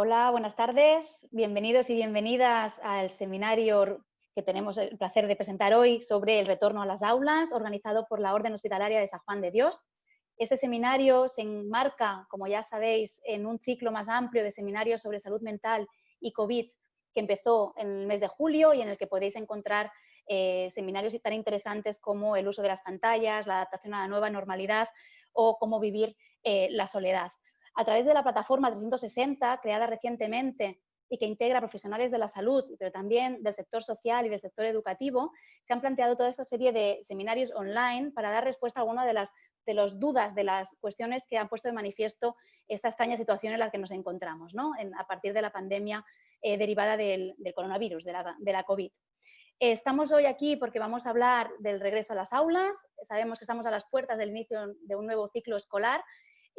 Hola, buenas tardes. Bienvenidos y bienvenidas al seminario que tenemos el placer de presentar hoy sobre el retorno a las aulas, organizado por la Orden Hospitalaria de San Juan de Dios. Este seminario se enmarca, como ya sabéis, en un ciclo más amplio de seminarios sobre salud mental y COVID que empezó en el mes de julio y en el que podéis encontrar eh, seminarios tan interesantes como el uso de las pantallas, la adaptación a la nueva normalidad o cómo vivir eh, la soledad. A través de la plataforma 360, creada recientemente y que integra profesionales de la salud, pero también del sector social y del sector educativo, se han planteado toda esta serie de seminarios online para dar respuesta a algunas de las de las dudas, de las cuestiones que han puesto de manifiesto esta extraña situación en la que nos encontramos, ¿no? a partir de la pandemia eh, derivada del, coronavirus, de la, de la COVID. Estamos hoy aquí porque vamos a hablar del regreso a las aulas. Sabemos que estamos a las puertas del inicio de un nuevo ciclo escolar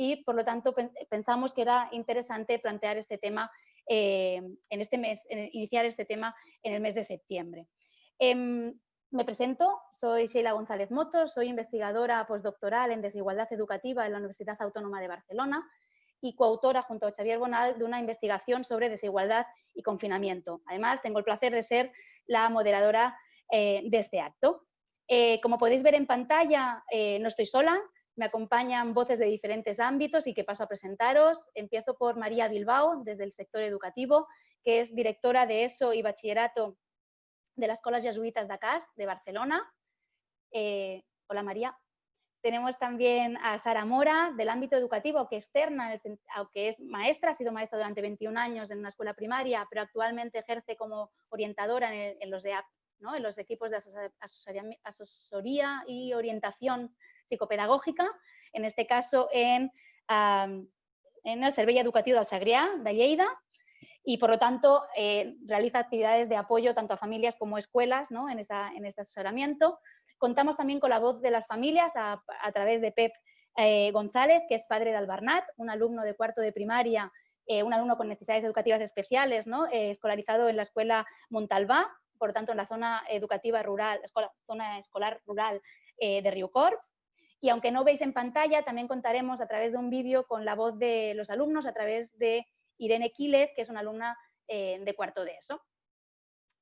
y, por lo tanto, pensamos que era interesante plantear este tema eh, en este mes, iniciar este tema en el mes de septiembre. Em, me presento, soy Sheila González Motos, soy investigadora postdoctoral en desigualdad educativa en la Universidad Autónoma de Barcelona y coautora junto a Xavier Bonal de una investigación sobre desigualdad y confinamiento. Además, tengo el placer de ser la moderadora eh, de este acto. Eh, como podéis ver en pantalla, no estoy sola, me acompañan voces de diferentes ámbitos y que paso a presentaros. Empiezo por María Bilbao, desde el sector educativo, que es directora de ESO y Bachillerato de las Escuelas Jesuitas de de Barcelona. Eh, hola María. Tenemos también a Sara Mora, del ámbito educativo, que externa, aunque es maestra, ha sido maestra durante 21 años en una escuela primaria, pero actualmente ejerce como orientadora en, los, en los equipos de asesoría y orientación psicopedagógica, en este caso en, el Servicio Educativo del de Lleida, y por lo tanto eh, realiza actividades de apoyo tanto a familias como escuelas ¿no? en, en, este asesoramiento. Contamos también con la voz de las familias a, través de Pep eh, González, que es padre de Albarnat, un alumno de cuarto de primaria, eh, un alumno con necesidades educativas especiales, ¿no? escolarizado en la escuela Montalbá, por lo tanto en la zona educativa rural, escuela, zona escolar rural de Riucorp. Y aunque no veis en pantalla, también contaremos a través de un vídeo con la voz de los alumnos, a través de Irene Quiles, que es una alumna eh, de cuarto de ESO.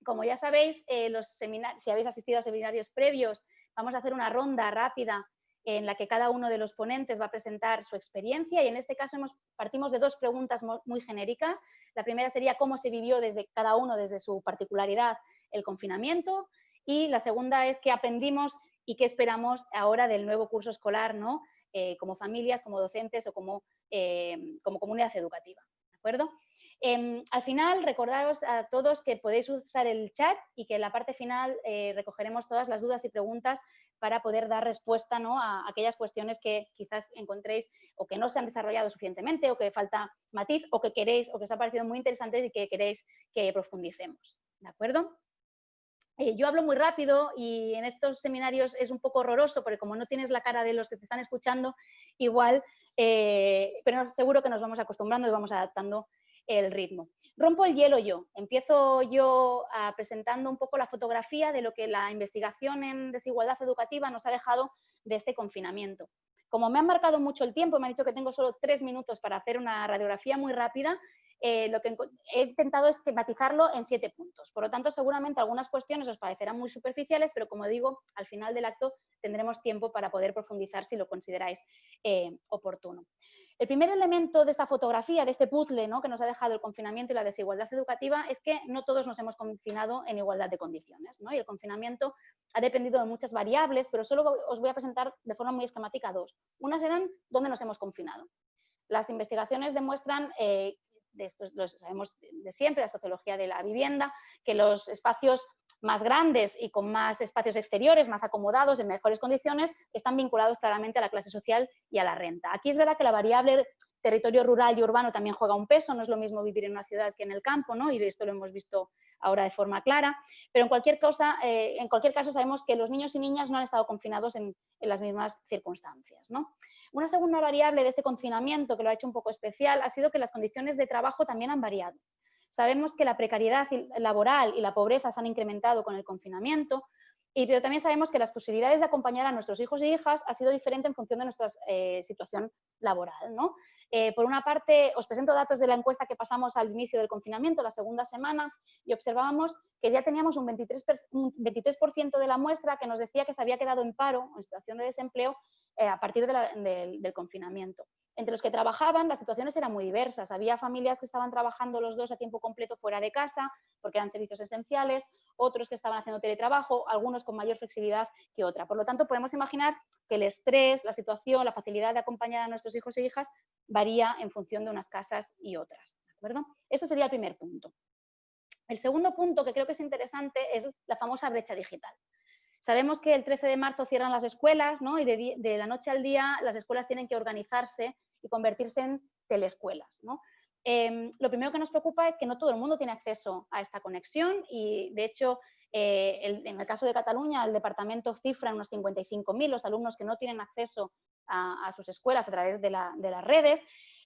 Como ya sabéis, eh, los si habéis asistido a seminarios previos, vamos a hacer una ronda rápida en la que cada uno de los ponentes va a presentar su experiencia y en este caso partimos de dos preguntas muy genéricas. La primera sería cómo se vivió desde cada uno, desde su particularidad, el confinamiento y la segunda es qué aprendimos y qué esperamos ahora del nuevo curso escolar, ¿no? Eh, como familias, como docentes o como, como comunidad educativa acuerdo? Em, al final, recordaros a todos que podéis usar el chat y que en la parte final eh, recogeremos todas las dudas y preguntas para poder dar respuesta ¿no? a aquellas cuestiones que quizás encontréis o que no se han desarrollado suficientemente o que falta matiz o que queréis o que os ha parecido muy interesante y que queréis que profundicemos. ¿De acuerdo? Eh, yo hablo muy rápido y en estos seminarios es un poco horroroso porque como no tienes la cara de los que te están escuchando, igual eh, pero seguro que nos vamos acostumbrando y vamos adaptando el ritmo. Rompo el hielo yo, empiezo yo a, presentando un poco la fotografía de lo que la investigación en desigualdad educativa nos ha dejado de este confinamiento. Como me han marcado mucho el tiempo, me han dicho que tengo solo tres minutos para hacer una radiografía muy rápida, eh, lo que he intentado es tematizarlo en siete puntos. Por lo tanto, seguramente algunas cuestiones os parecerán muy superficiales, pero como digo, al final del acto tendremos tiempo para poder profundizar si lo consideráis eh, oportuno. El primer elemento de esta fotografía, de este puzzle ¿no? que nos ha dejado el confinamiento y la desigualdad educativa, es que no todos nos hemos confinado en igualdad de condiciones. ¿no? Y el confinamiento ha dependido de muchas variables, pero solo os voy a presentar de forma muy esquemática dos. Unas eran dónde nos hemos confinado. Las investigaciones demuestran eh, de esto lo sabemos de siempre, la sociología de la vivienda, que los espacios más grandes y con más espacios exteriores, más acomodados, en mejores condiciones, están vinculados claramente a la clase social y a la renta. Aquí es verdad que la variable territorio rural y urbano también juega un peso, no es lo mismo vivir en una ciudad que en el campo, ¿no? y esto lo hemos visto ahora de forma clara, pero en cualquier, cosa, eh, en cualquier caso sabemos que los niños y niñas no han estado confinados en, las mismas circunstancias. ¿no? Una segunda variable de este confinamiento que lo ha hecho un poco especial ha sido que las condiciones de trabajo también han variado. Sabemos que la precariedad laboral y la pobreza se han incrementado con el confinamiento Y, pero también sabemos que las posibilidades de acompañar a nuestros hijos e hijas ha sido diferente en función de nuestra eh, situación laboral. ¿no? Eh, por una parte, os presento datos de la encuesta que pasamos al inicio del confinamiento, la segunda semana, y observábamos que ya teníamos un 23%, un 23 de la muestra que nos decía que se había quedado en paro, en situación de desempleo, eh, a partir del confinamiento. Entre los que trabajaban, las situaciones eran muy diversas. Había familias que estaban trabajando los dos a tiempo completo fuera de casa, porque eran servicios esenciales, otros que estaban haciendo teletrabajo, algunos con mayor flexibilidad que otra. Por lo tanto, podemos imaginar que el estrés, la situación, la facilidad de acompañar a nuestros hijos e hijas varía en función de unas casas y otras. ¿de Este sería el primer punto. El segundo punto que creo que es interesante es la famosa brecha digital. Sabemos que el 13 de marzo cierran las escuelas ¿no? y de, la noche al día las escuelas tienen que organizarse y convertirse en teleescuelas. Em, lo primero que nos preocupa es que no todo el mundo tiene acceso a esta conexión y, de hecho, eh, en el caso de Cataluña, el departamento cifra en unos 55.000 los alumnos que no tienen acceso a, sus escuelas a través de, las redes.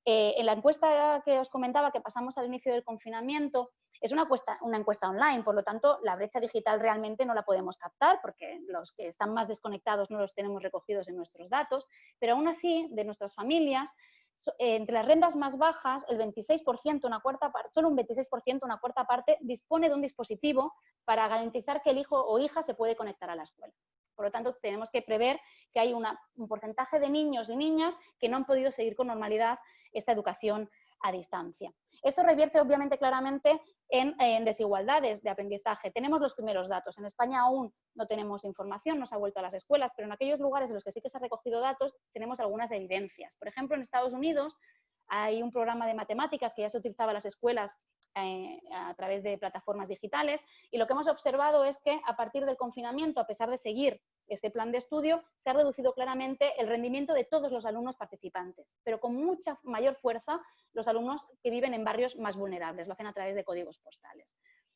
Eh, en la encuesta que os comentaba que pasamos al inicio del confinamiento, es una encuesta, una encuesta online, por lo tanto, la brecha digital realmente no la podemos captar porque los que están más desconectados no los tenemos recogidos en nuestros datos, pero aún así, de nuestras familias, eh, entre las rentas más bajas, el 26%, una cuarta parte, solo un 26%, una cuarta parte, dispone de un dispositivo para garantizar que el hijo o hija se puede conectar a la escuela. Por lo tanto, tenemos que prever que hay un porcentaje de niños y niñas que no han podido seguir con normalidad esta educación a distancia. Esto revierte obviamente claramente en, desigualdades de aprendizaje. Tenemos los primeros datos. En España aún no tenemos información, no se ha vuelto a las escuelas, pero en aquellos lugares en los que sí que se ha recogido datos tenemos algunas evidencias. Por ejemplo, en Estados Unidos hay un programa de matemáticas que ya se utilizaba en las escuelas eh, a través de plataformas digitales y lo que hemos observado es que a partir del confinamiento, a pesar de seguir este plan de estudio, se ha reducido claramente el rendimiento de todos los alumnos participantes, pero con mucha mayor fuerza los alumnos que viven en barrios más vulnerables, lo hacen a través de códigos postales.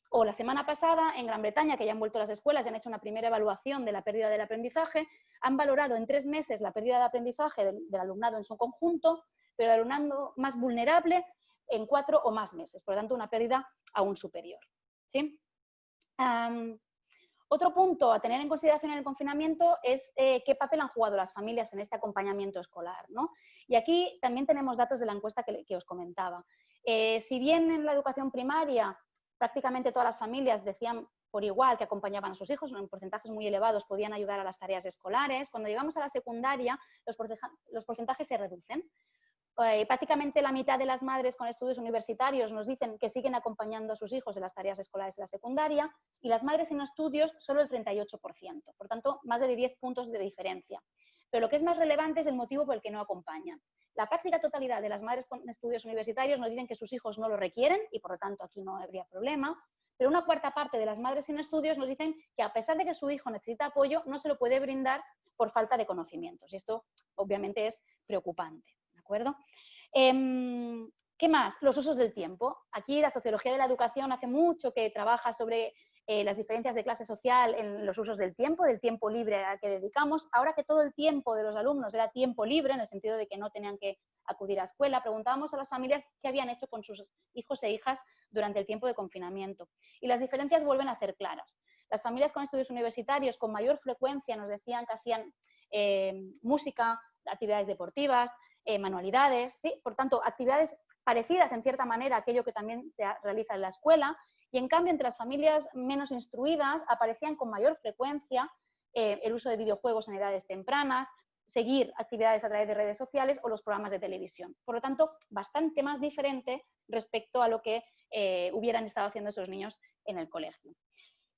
O la semana pasada, en Gran Bretaña, que ya han vuelto las escuelas y han hecho una primera evaluación de la pérdida del aprendizaje, han valorado en tres meses la pérdida de aprendizaje del, alumnado en su conjunto, pero el alumnado más vulnerable en cuatro o más meses, por lo tanto una pérdida aún superior. ¿sí? Otro punto a tener en consideración en el confinamiento es eh, qué papel han jugado las familias en este acompañamiento escolar. ¿no? Y aquí también tenemos datos de la encuesta que, os comentaba. Eh, si bien en la educación primaria prácticamente todas las familias decían por igual que acompañaban a sus hijos, en porcentajes muy elevados podían ayudar a las tareas escolares, cuando llegamos a la secundaria los porcentajes se reducen. Eh, prácticamente la mitad de las madres con estudios universitarios nos dicen que siguen acompañando a sus hijos en las tareas escolares de la secundaria y las madres sin estudios solo el 38%, por tanto más de 10 puntos de diferencia. Pero lo que es más relevante es el motivo por el que no acompañan. La práctica totalidad de las madres con estudios universitarios nos dicen que sus hijos no lo requieren y por lo tanto aquí no habría problema, pero una cuarta parte de las madres sin estudios nos dicen que a pesar de que su hijo necesita apoyo, no se lo puede brindar por falta de conocimientos. Y esto obviamente es preocupante Em, ¿Qué más? Los usos del tiempo. Aquí la sociología de la educación hace mucho que trabaja sobre eh, las diferencias de clase social en los usos del tiempo, del tiempo libre al que dedicamos. Ahora que todo el tiempo de los alumnos era tiempo libre, en el sentido de que no tenían que acudir a escuela, preguntábamos a las familias qué habían hecho con sus hijos e hijas durante el tiempo de confinamiento. Y las diferencias vuelven a ser claras. Las familias con estudios universitarios con mayor frecuencia nos decían que hacían eh, música, actividades deportivas, eh, manualidades, ¿sí? por tanto, actividades parecidas en cierta manera a aquello que también se realiza en la escuela, y en cambio entre las familias menos instruidas aparecían con mayor frecuencia eh, el uso de videojuegos en edades tempranas, seguir actividades a través de redes sociales o los programas de televisión. Por lo tanto, bastante más diferente respecto a lo que eh, hubieran estado haciendo esos niños en el colegio.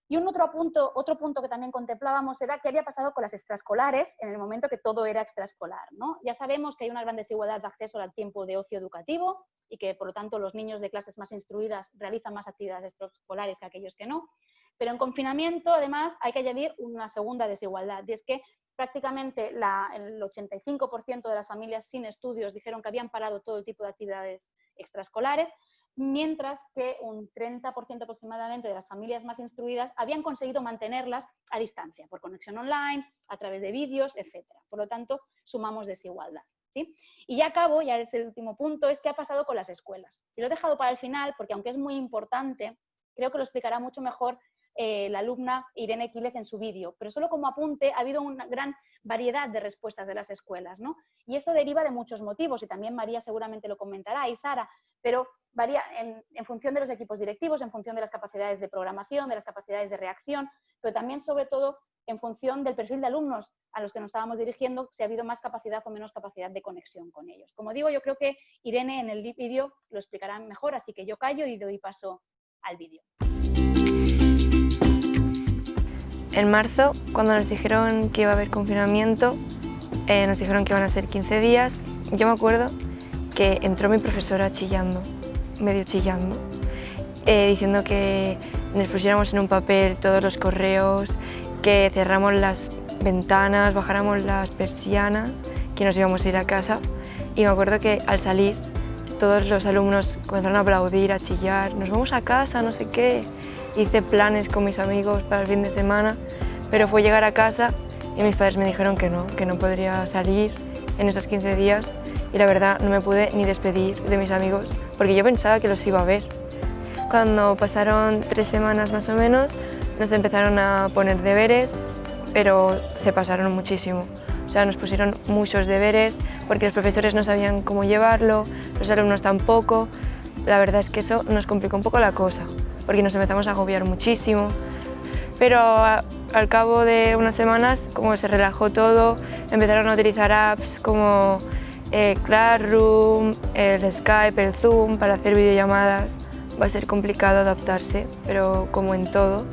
Y un otro punto, que también contemplábamos era qué había pasado con las extraescolares en el momento que todo era extraescolar. ¿no? Ya sabemos que hay una gran desigualdad de acceso al tiempo de ocio educativo y que, por lo tanto, los niños de clases más instruidas realizan más actividades extraescolares que aquellos que no. Pero en confinamiento, además, hay que añadir una segunda desigualdad, y es que prácticamente el 85% de las familias sin estudios dijeron que habían parado todo tipo de actividades extraescolares mientras que un 30% aproximadamente de las familias más instruidas habían conseguido mantenerlas a distancia, por conexión online, a través de vídeos, etc. Por lo tanto, sumamos desigualdad. ¿sí? Y ya acabo, ya es el último punto, es qué ha pasado con las escuelas. Y lo he dejado para el final porque aunque es muy importante, creo que lo explicará mucho mejor eh, la alumna Irene Quílez en su vídeo. Pero solo como apunte, ha habido una gran variedad de respuestas de las escuelas, ¿no? Y esto deriva de muchos motivos, y también María seguramente lo comentará, y Sara, pero varía en, en, función de los equipos directivos, en función de las capacidades de programación, de las capacidades de reacción, pero también sobre todo en función del perfil de alumnos a los que nos estábamos dirigiendo, si ha habido más capacidad o menos capacidad de conexión con ellos. Como digo, yo creo que Irene en el vídeo lo explicará mejor, así que yo callo y doy paso al vídeo. En marzo, cuando nos dijeron que iba a haber confinamiento, eh, nos dijeron que iban a ser 15 días, yo me acuerdo que entró mi profesora chillando, medio chillando, eh, diciendo que nos pusiéramos en un papel todos los correos, que cerramos las ventanas, bajáramos las persianas, que nos íbamos a ir a casa. Y me acuerdo que al salir todos los alumnos comenzaron a aplaudir, a chillar, nos vamos a casa, no sé qué. Hice planes con mis amigos para el fin de semana, pero fue llegar a casa y mis padres me dijeron que no, que no podría salir en esos 15 días y la verdad no me pude ni despedir de mis amigos porque yo pensaba que los iba a ver. Cuando pasaron tres semanas más o menos, nos empezaron a poner deberes, pero se pasaron muchísimo. O sea, nos pusieron muchos deberes porque los profesores no sabían cómo llevarlo, los alumnos tampoco. La verdad es que eso nos complicó un poco la cosa, porque nos empezamos a agobiar muchísimo. Pero al cabo de unas semanas, como se relajó todo, empezaron a utilizar apps como eh, Classroom, el Skype, el Zoom para hacer videollamadas. Va a ser complicado adaptarse, pero como en todo,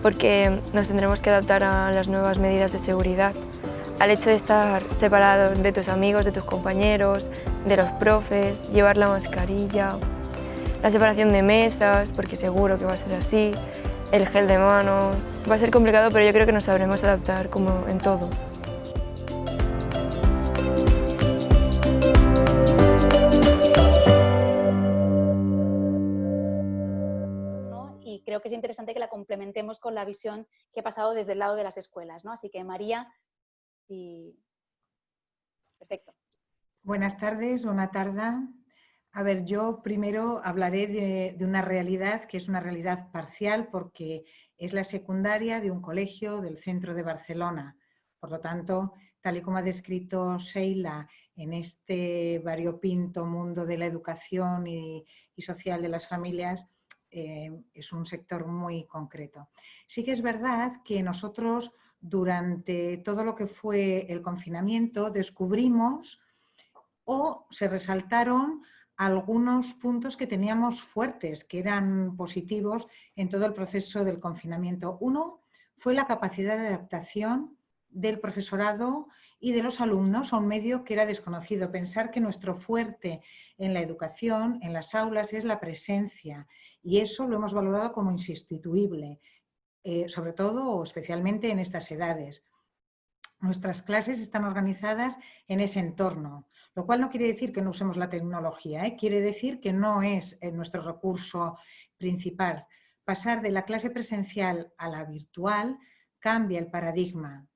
porque nos tendremos que adaptar a las nuevas medidas de seguridad, al hecho de estar separado de tus amigos, de tus compañeros, de los profes, llevar la mascarilla, la separación de mesas, porque seguro que va a ser así, el gel de mano... Va a ser complicado, pero yo creo que nos sabremos adaptar como en todo. creo que es interesante que la complementemos con la visión que ha pasado desde el lado de las escuelas. ¿no? Así que María, y... perfecto. Buenas tardes, buena tarde. A ver, yo primero hablaré de, una realidad que es una realidad parcial porque es la secundaria de un colegio del centro de Barcelona. Por lo tanto, tal y como ha descrito Sheila en este variopinto mundo de la educación y, y social de las familias, eh, es un sector muy concreto. Sí que es verdad que nosotros durante todo lo que fue el confinamiento descubrimos o se resaltaron algunos puntos que teníamos fuertes, que eran positivos en todo el proceso del confinamiento. Uno fue la capacidad de adaptación del profesorado y de los alumnos a un medio que era desconocido. Pensar que nuestro fuerte en la educación, en las aulas, es la presencia y eso lo hemos valorado como insustituible, eh, sobre todo o especialmente en estas edades. Nuestras clases están organizadas en ese entorno, lo cual no quiere decir que no usemos la tecnología, ¿eh? quiere decir que no es eh, nuestro recurso principal. Pasar de la clase presencial a la virtual cambia el paradigma,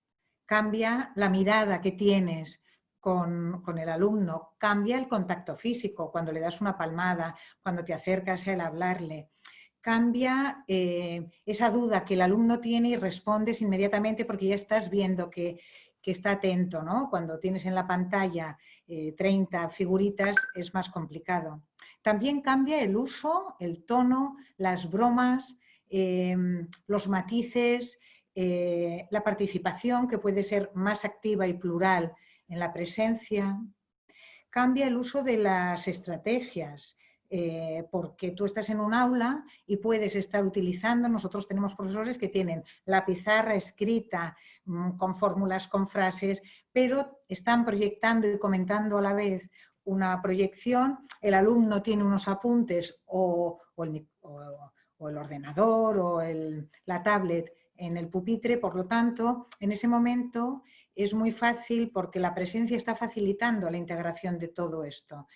cambia la mirada que tienes con, el alumno, cambia el contacto físico, cuando le das una palmada, cuando te acercas a él a hablarle, cambia eh, esa duda que el alumno tiene y respondes inmediatamente porque ya estás viendo que, está atento, ¿no? Cuando tienes en la pantalla 30 eh, figuritas es más complicado. También cambia el uso, el tono, las bromas, eh, los matices, eh, la participación, que puede ser más activa y plural en la presencia, cambia el uso de las estrategias, eh, porque tú estás en un aula y puedes estar utilizando, nosotros tenemos profesores que tienen la pizarra escrita mm, con fórmulas, con frases, pero están proyectando y comentando a la vez una proyección, el alumno tiene unos apuntes o, el, ordenador o la tablet en el pupitre, por lo tanto, en ese momento es muy fácil porque la presencia está facilitando la integración de todo esto.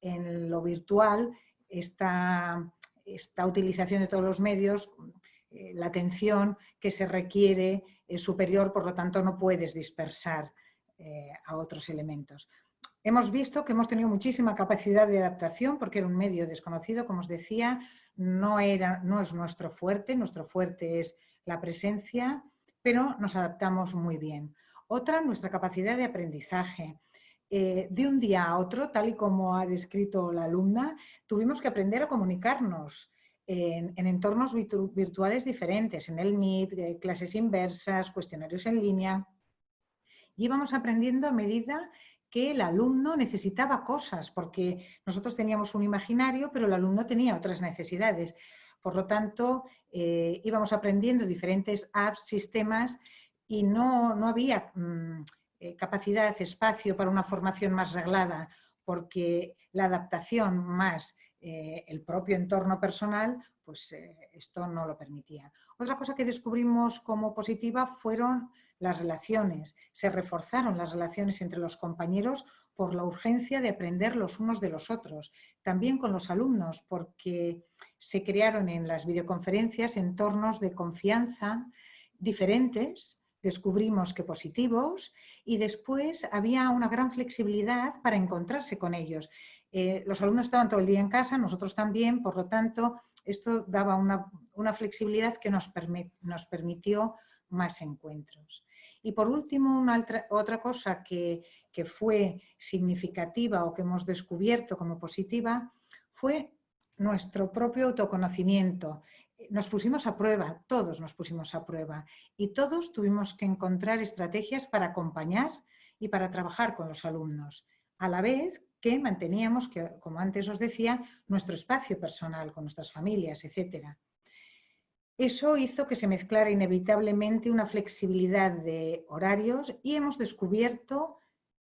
En lo virtual, esta, esta utilización de todos los medios, eh, la atención que se requiere es superior, por lo tanto no puedes dispersar eh, a otros elementos. Hemos visto que hemos tenido muchísima capacidad de adaptación porque era un medio desconocido, como os decía, no, era, no es nuestro fuerte, nuestro fuerte es la presencia, pero nos adaptamos muy bien. Otra, nuestra capacidad de aprendizaje. Eh, de un día a otro, tal y como ha descrito la alumna, tuvimos que aprender a comunicarnos en, entornos virtuales diferentes, en el Meet, eh, clases inversas, cuestionarios en línea. Y íbamos aprendiendo a medida que el alumno necesitaba cosas, porque nosotros teníamos un imaginario, pero el alumno tenía otras necesidades. Por lo tanto, eh, íbamos aprendiendo diferentes apps, sistemas, y no, había mm, eh, capacidad, espacio para una formación más reglada, porque la adaptación más eh, el propio entorno personal, pues esto no lo permitía. Otra cosa que descubrimos como positiva fueron las relaciones. Se reforzaron las relaciones entre los compañeros por la urgencia de aprender los unos de los otros. También con los alumnos, porque se crearon en las videoconferencias entornos de confianza diferentes, descubrimos que positivos, y después había una gran flexibilidad para encontrarse con ellos. Eh, los alumnos estaban todo el día en casa, nosotros también, por lo tanto, esto daba una, flexibilidad que nos, nos permitió más encuentros. Y por último, una otra cosa que, fue significativa o que hemos descubierto como positiva fue nuestro propio autoconocimiento. Nos pusimos a prueba, todos nos pusimos a prueba y todos tuvimos que encontrar estrategias para acompañar y para trabajar con los alumnos, a la vez que manteníamos, que, como antes os decía, nuestro espacio personal con nuestras familias, etcétera. Eso hizo que se mezclara inevitablemente una flexibilidad de horarios y hemos descubierto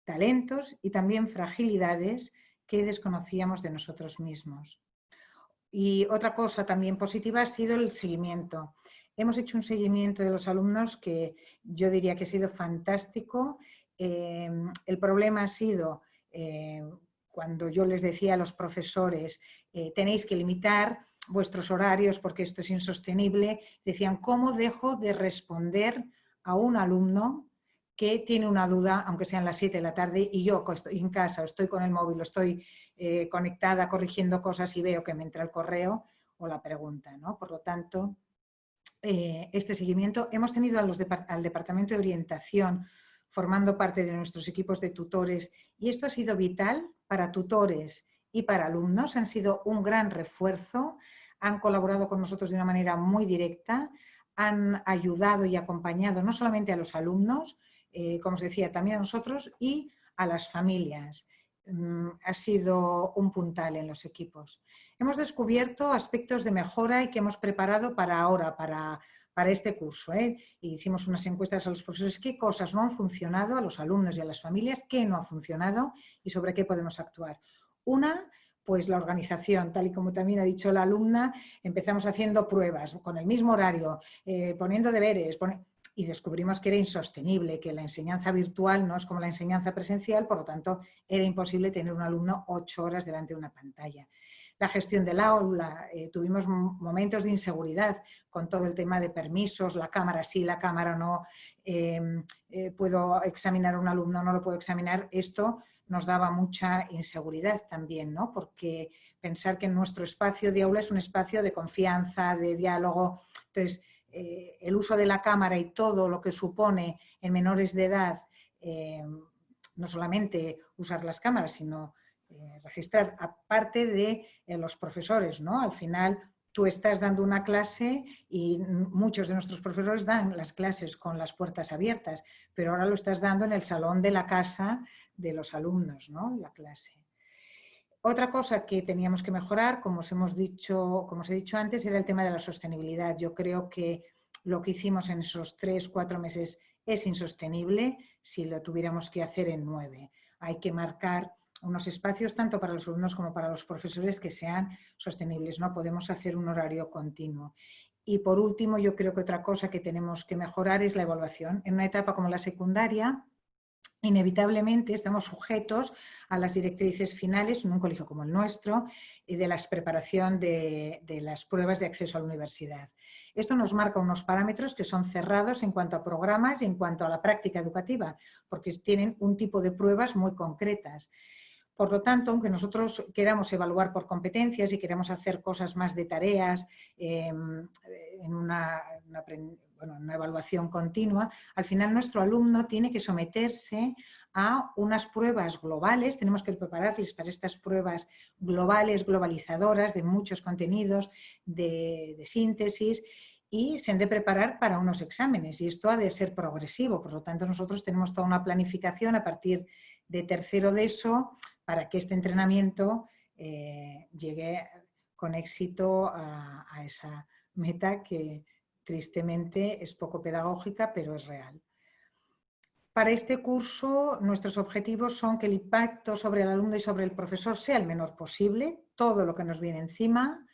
talentos y también fragilidades que desconocíamos de nosotros mismos. Y otra cosa también positiva ha sido el seguimiento. Hemos hecho un seguimiento de los alumnos que yo diría que ha sido fantástico. Eh, el problema ha sido eh, cuando yo les decía a los profesores, eh, tenéis que limitar vuestros horarios porque esto es insostenible, decían, ¿cómo dejo de responder a un alumno que tiene una duda, aunque sean las 7 de la tarde, y yo estoy en casa, estoy con el móvil, estoy eh, conectada corrigiendo cosas y veo que me entra el correo o la pregunta. ¿no? Por lo tanto, eh, este seguimiento, hemos tenido al Departamento de Orientación formando parte de nuestros equipos de tutores y esto ha sido vital para tutores y para alumnos han sido un gran refuerzo, han colaborado con nosotros de una manera muy directa, han ayudado y acompañado no solamente a los alumnos, eh, como os decía, también a nosotros y a las familias. Mm, ha sido un puntal en los equipos. Hemos descubierto aspectos de mejora y que hemos preparado para ahora, para, para este curso. ¿eh? hicimos unas encuestas a los profesores, qué cosas no han funcionado a los alumnos y a las familias, qué no ha funcionado y sobre qué podemos actuar. Una, pues la organización, tal y como también ha dicho la alumna, empezamos haciendo pruebas con el mismo horario, eh, poniendo deberes, y descubrimos que era insostenible, que la enseñanza virtual no es como la enseñanza presencial, por lo tanto era imposible tener un alumno ocho horas delante de una pantalla. La gestión del aula, eh, tuvimos momentos de inseguridad con todo el tema de permisos, la cámara sí, la cámara no, em, eh, puedo examinar a un alumno, no lo puedo examinar, esto nos daba mucha inseguridad también, ¿no? porque pensar que nuestro espacio de aula es un espacio de confianza, de diálogo, entonces eh, el uso de la cámara y todo lo que supone en menores de edad, eh, no solamente usar las cámaras, sino eh, registrar, aparte de los profesores, ¿no? Al final tú estás dando una clase y muchos de nuestros profesores dan las clases con las puertas abiertas, pero ahora lo estás dando en el salón de la casa de los alumnos, ¿no? La clase. Otra cosa que teníamos que mejorar, como os, hemos dicho, como os he dicho antes, era el tema de la sostenibilidad. Yo creo que lo que hicimos en esos tres, cuatro meses es insostenible si lo tuviéramos que hacer en nueve. Hay que marcar unos espacios tanto para los alumnos como para los profesores que sean sostenibles. No podemos hacer un horario continuo. Y por último, yo creo que otra cosa que tenemos que mejorar es la evaluación. En una etapa como la secundaria, inevitablemente estamos sujetos a las directrices finales en un colegio como el nuestro y de la preparación de, las pruebas de acceso a la universidad. Esto nos marca unos parámetros que son cerrados en cuanto a programas y en cuanto a la práctica educativa, porque tienen un tipo de pruebas muy concretas. Por lo tanto, aunque nosotros queramos evaluar por competencias y queremos hacer cosas más de tareas, em, en una, una evaluación continua, al final nuestro alumno tiene que someterse a unas pruebas globales, tenemos que prepararles para estas pruebas globales, globalizadoras, de muchos contenidos, de, de síntesis, y se han de preparar para unos exámenes y esto ha de ser progresivo, por lo tanto nosotros tenemos toda una planificación a partir de tercero de eso para que este entrenamiento eh, llegue con éxito a, a esa meta que tristemente es poco pedagógica pero es real. Para este curso nuestros objetivos son que el impacto sobre el alumno y sobre el profesor sea el menor posible, todo lo que nos viene encima,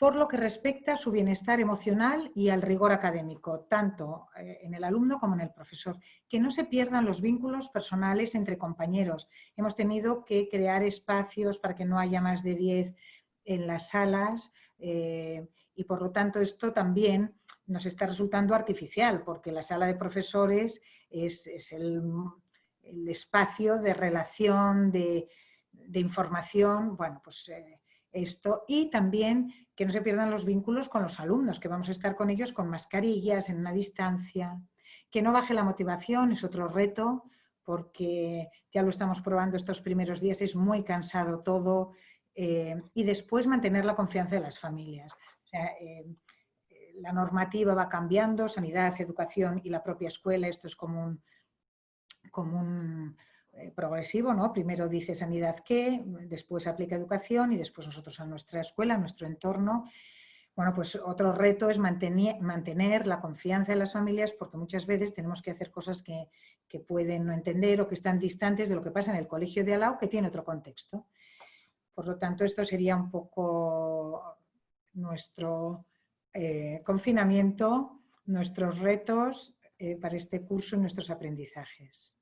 por lo que respecta a su bienestar emocional y al rigor académico, tanto eh, en el alumno como en el profesor. Que no se pierdan los vínculos personales entre compañeros. Hemos tenido que crear espacios para que no haya más de 10 en las salas eh, y por lo tanto esto también nos está resultando artificial porque la sala de profesores es, el, espacio de relación, de, información, bueno, pues eh, esto y también que no se pierdan los vínculos con los alumnos, que vamos a estar con ellos con mascarillas, en una distancia, que no baje la motivación, es otro reto, porque ya lo estamos probando estos primeros días, es muy cansado todo, eh, y después mantener la confianza de las familias. Eh, la normativa va cambiando, sanidad, educación y la propia escuela, esto es como un, como un eh, progresivo, ¿no? Primero dice sanidad qué, después aplica educación y después nosotros a nuestra escuela, a nuestro entorno. Bueno, pues otro reto es mantener, la confianza de las familias porque muchas veces tenemos que hacer cosas que, que, pueden no entender o que están distantes de lo que pasa en el colegio de Alau, que tiene otro contexto. Por lo tanto, esto sería un poco nuestro eh, confinamiento, nuestros retos eh, para este curso y nuestros aprendizajes.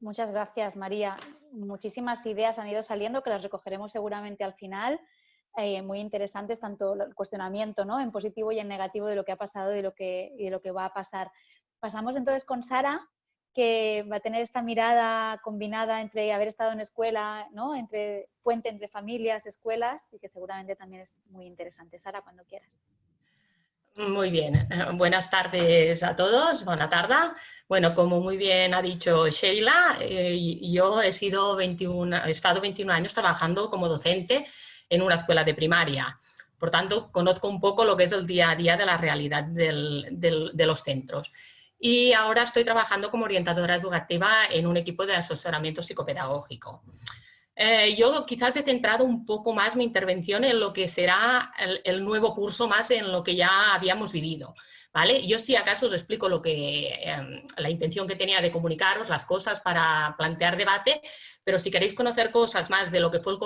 Muchas gracias, María. Muchísimas ideas han ido saliendo que las recogeremos seguramente al final. Eh, muy interesantes, tanto el cuestionamiento ¿no? en positivo y en negativo de lo que ha pasado lo que, y de lo que va a pasar. Pasamos entonces con Sara, que va a tener esta mirada combinada entre haber estado en escuela, ¿no? entre puente entre familias, escuelas, y que seguramente también es muy interesante. Sara, cuando quieras. Muy bien, buenas tardes a todos, buena tarde. Bueno, como muy bien ha dicho Sheila, eh, yo he, sido 21, he estado 21 años trabajando como docente en una escuela de primaria. Por tanto, conozco un poco lo que es el día a día de la realidad de los centros. Y ahora estoy trabajando como orientadora educativa en un equipo de asesoramiento psicopedagógico. Eh, yo quizás he centrado un poco más mi intervención en lo que será el, nuevo curso más en lo que ya habíamos vivido. ¿Vale? Yo si acaso os explico lo que, em, la intención que tenía de comunicaros, las cosas para plantear debate, pero si queréis conocer cosas más de lo que fue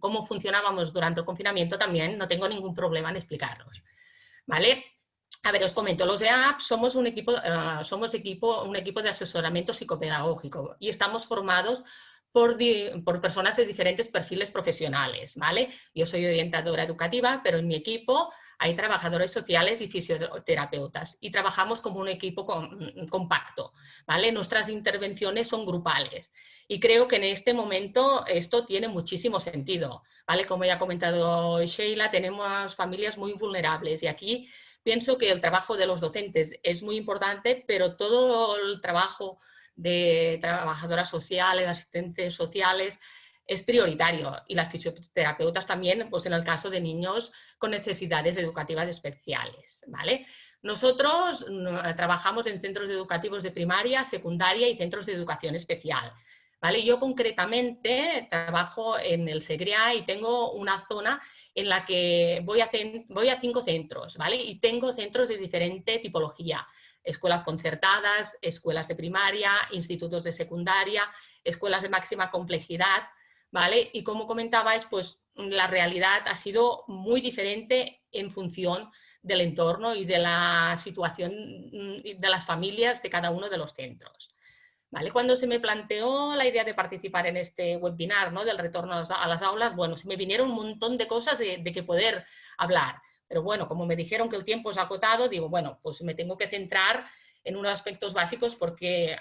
cómo funcionábamos durante el confinamiento también, no tengo ningún problema en explicaros. ¿Vale? A ver, os comento, los EAP somos un equipo, eh, somos equipo, un equipo de asesoramiento psicopedagógico y estamos formados por, personas de diferentes perfiles profesionales, ¿vale? Yo soy orientadora educativa, pero en mi equipo hay trabajadores sociales y fisioterapeutas y trabajamos como un equipo mm, compacto, ¿vale? Nuestras intervenciones son grupales y creo que en este momento esto tiene muchísimo sentido, ¿vale? Como ya ha comentado Sheila, tenemos familias muy vulnerables y aquí pienso que el trabajo de los docentes es muy importante, pero todo el trabajo de trabajadoras sociales, asistentes sociales, es prioritario y las fisioterapeutas también, pues en el caso de niños con necesidades educativas especiales, ¿vale? Nosotros trabajamos en centros educativos de primaria, secundaria y centros de educación especial, ¿vale? Yo concretamente trabajo en el Segria y tengo una zona en la que voy a, cinco centros, ¿vale? Y tengo centros de diferente tipología, escuelas concertadas, escuelas de primaria, institutos de secundaria, escuelas de máxima complejidad, ¿vale? Y como comentabais, pues la realidad ha sido muy diferente en función del entorno y de la situación mm, de las familias de cada uno de los centros. Cuando se me planteó la idea de participar en este webinar del retorno a las aulas, bueno, se me vinieron un montón de cosas de, que poder hablar. Pero bueno, como me dijeron que el tiempo es acotado, digo, bueno, pues me tengo que centrar en unos aspectos básicos porque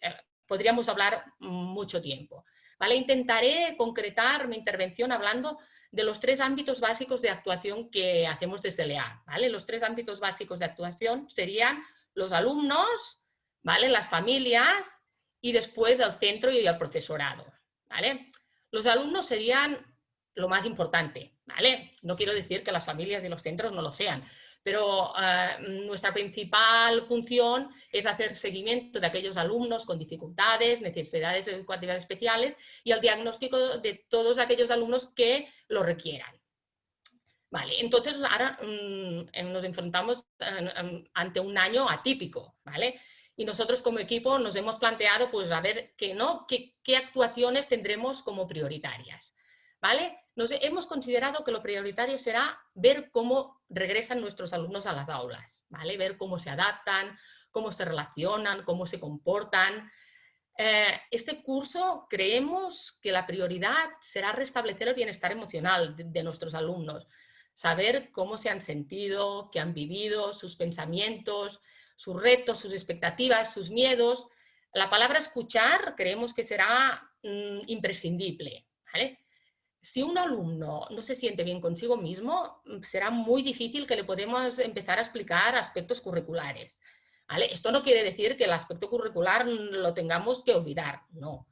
eh, podríamos hablar mucho tiempo. ¿vale? Intentaré concretar mi intervención hablando de los tres ámbitos básicos de actuación que hacemos desde LEA. ¿vale? Los tres ámbitos básicos de actuación serían los alumnos, las familias y después el centro y el profesorado. ¿vale? Los alumnos serían lo más importante. ¿vale? No quiero decir que las familias y los centros no lo sean, pero eh, nuestra principal función es hacer seguimiento de aquellos alumnos con dificultades, necesidades educativas especiales y el diagnóstico de todos aquellos alumnos que lo requieran. Vale, entonces ahora mm, nos enfrentamos ante un año atípico, ¿vale? Y nosotros como equipo nos hemos planteado, pues, a ver qué, ¿no? qué, actuaciones tendremos como prioritarias, ¿vale? nos hemos considerado que lo prioritario será ver cómo regresan nuestros alumnos a las aulas, ¿vale? ver cómo se adaptan, cómo se relacionan, cómo se comportan. Eh, este curso creemos que la prioridad será restablecer el bienestar emocional de, nuestros alumnos, saber cómo se han sentido, qué han vivido, sus pensamientos, sus retos, sus expectativas, sus miedos. La palabra escuchar creemos que será mm, imprescindible. si un alumno no se siente bien consigo mismo, mm, será muy difícil que le podamos empezar a explicar aspectos curriculares. Esto no quiere decir que el aspecto curricular lo tengamos que olvidar, no.